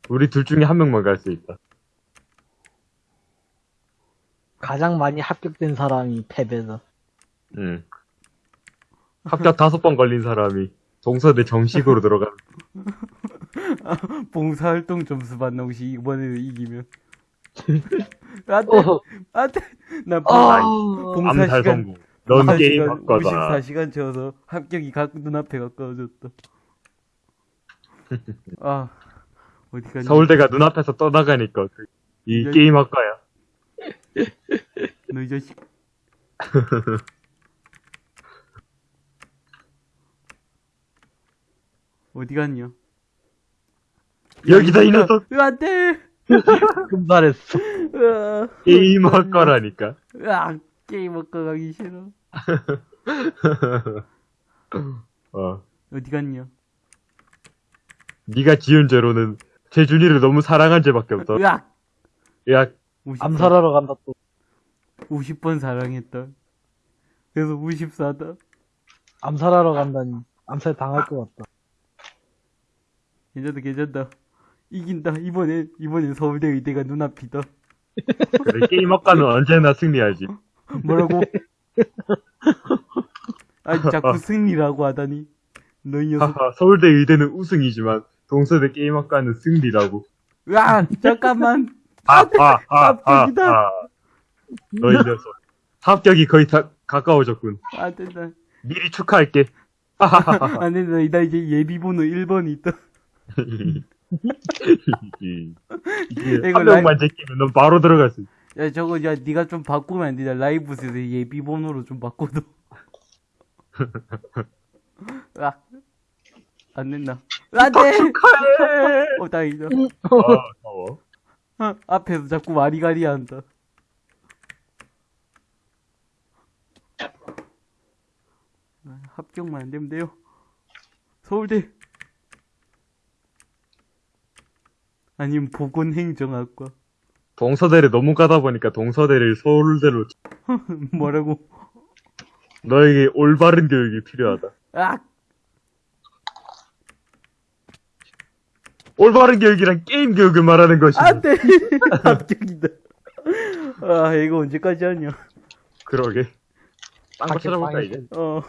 우리 둘 중에 한 명만 갈 수 있다. 가장 많이 합격된 사람이 패배다. 응. 합격 다섯 번 걸린 사람이 동서대 정식으로 들어가. 봉사활동 점수 받나, 혹시 이번에 이기면. 안 돼! 어, 안 돼! 나 아, 봉사 암살 시간- 성공. 넌 게임 학과다. 54시간 채워서 합격이 각 눈앞에 가까워졌다. 아, 어디 가니? 서울대가 눈앞에서 떠나가니까 그- 이 여기- 게임 학과야. 이 자식. 어디 갔냐? 여기다 이 녀석 안 돼! 금발했어. 으아, 게임할 거라니까. 으아, 게임 먹고 가기 싫어. 어. 어디 갔냐? 네가 지은 죄로는 재준이를 너무 사랑한 죄밖에 없어. 으악! 야, 50번, 암살하러 간다 또. 50번 사랑했다. 그래서 54다. 암살하러 간다니. 암살 당할 것 같다. 괜찮다, 괜찮다. 이긴다. 이번엔, 이번엔 서울대 의대가 눈앞이다. 그래, 게임학과는 언제나 승리하지. 뭐라고? 아니, 자꾸 승리라고 하다니. 너이 녀석. 하하, 서울대 의대는 우승이지만 동서대 게임학과는 승리라고. 으악! 잠깐만! 하하하하. 합격이다. 너희 녀석. 합격이 거의 다 가까워졌군. 안 된다. 미리 축하할게. 하하하하. 안 된다. 나 이제 예비번호 1번이 있다. 이게 이거 한 명만 제끼면 넌 바로 들어갈 수 있어. 야, 저거, 야, 니가 좀 바꾸면 안 되냐. 라이브스에서 예비번호로 좀 바꿔도. 으악. 안 된다. 안 돼! 축하해. 어, 다행이다. 아, 더워. 어, 앞에서 자꾸 와리가리 한다. 아, 합격만 안 되면 돼요. 서울대. 아니면 보건행정학과. 동서대를 너무 가다 보니까 동서대를 서울대로 뭐라고? 너에게 올바른 교육이 필요하다. 아! 올바른 교육이란 게임 교육을 말하는 것이. 안 돼! 합격이다. 아, 이거 언제까지 하냐. 그러게. 딴거 밖에 찾아볼까 이제. 어, 어.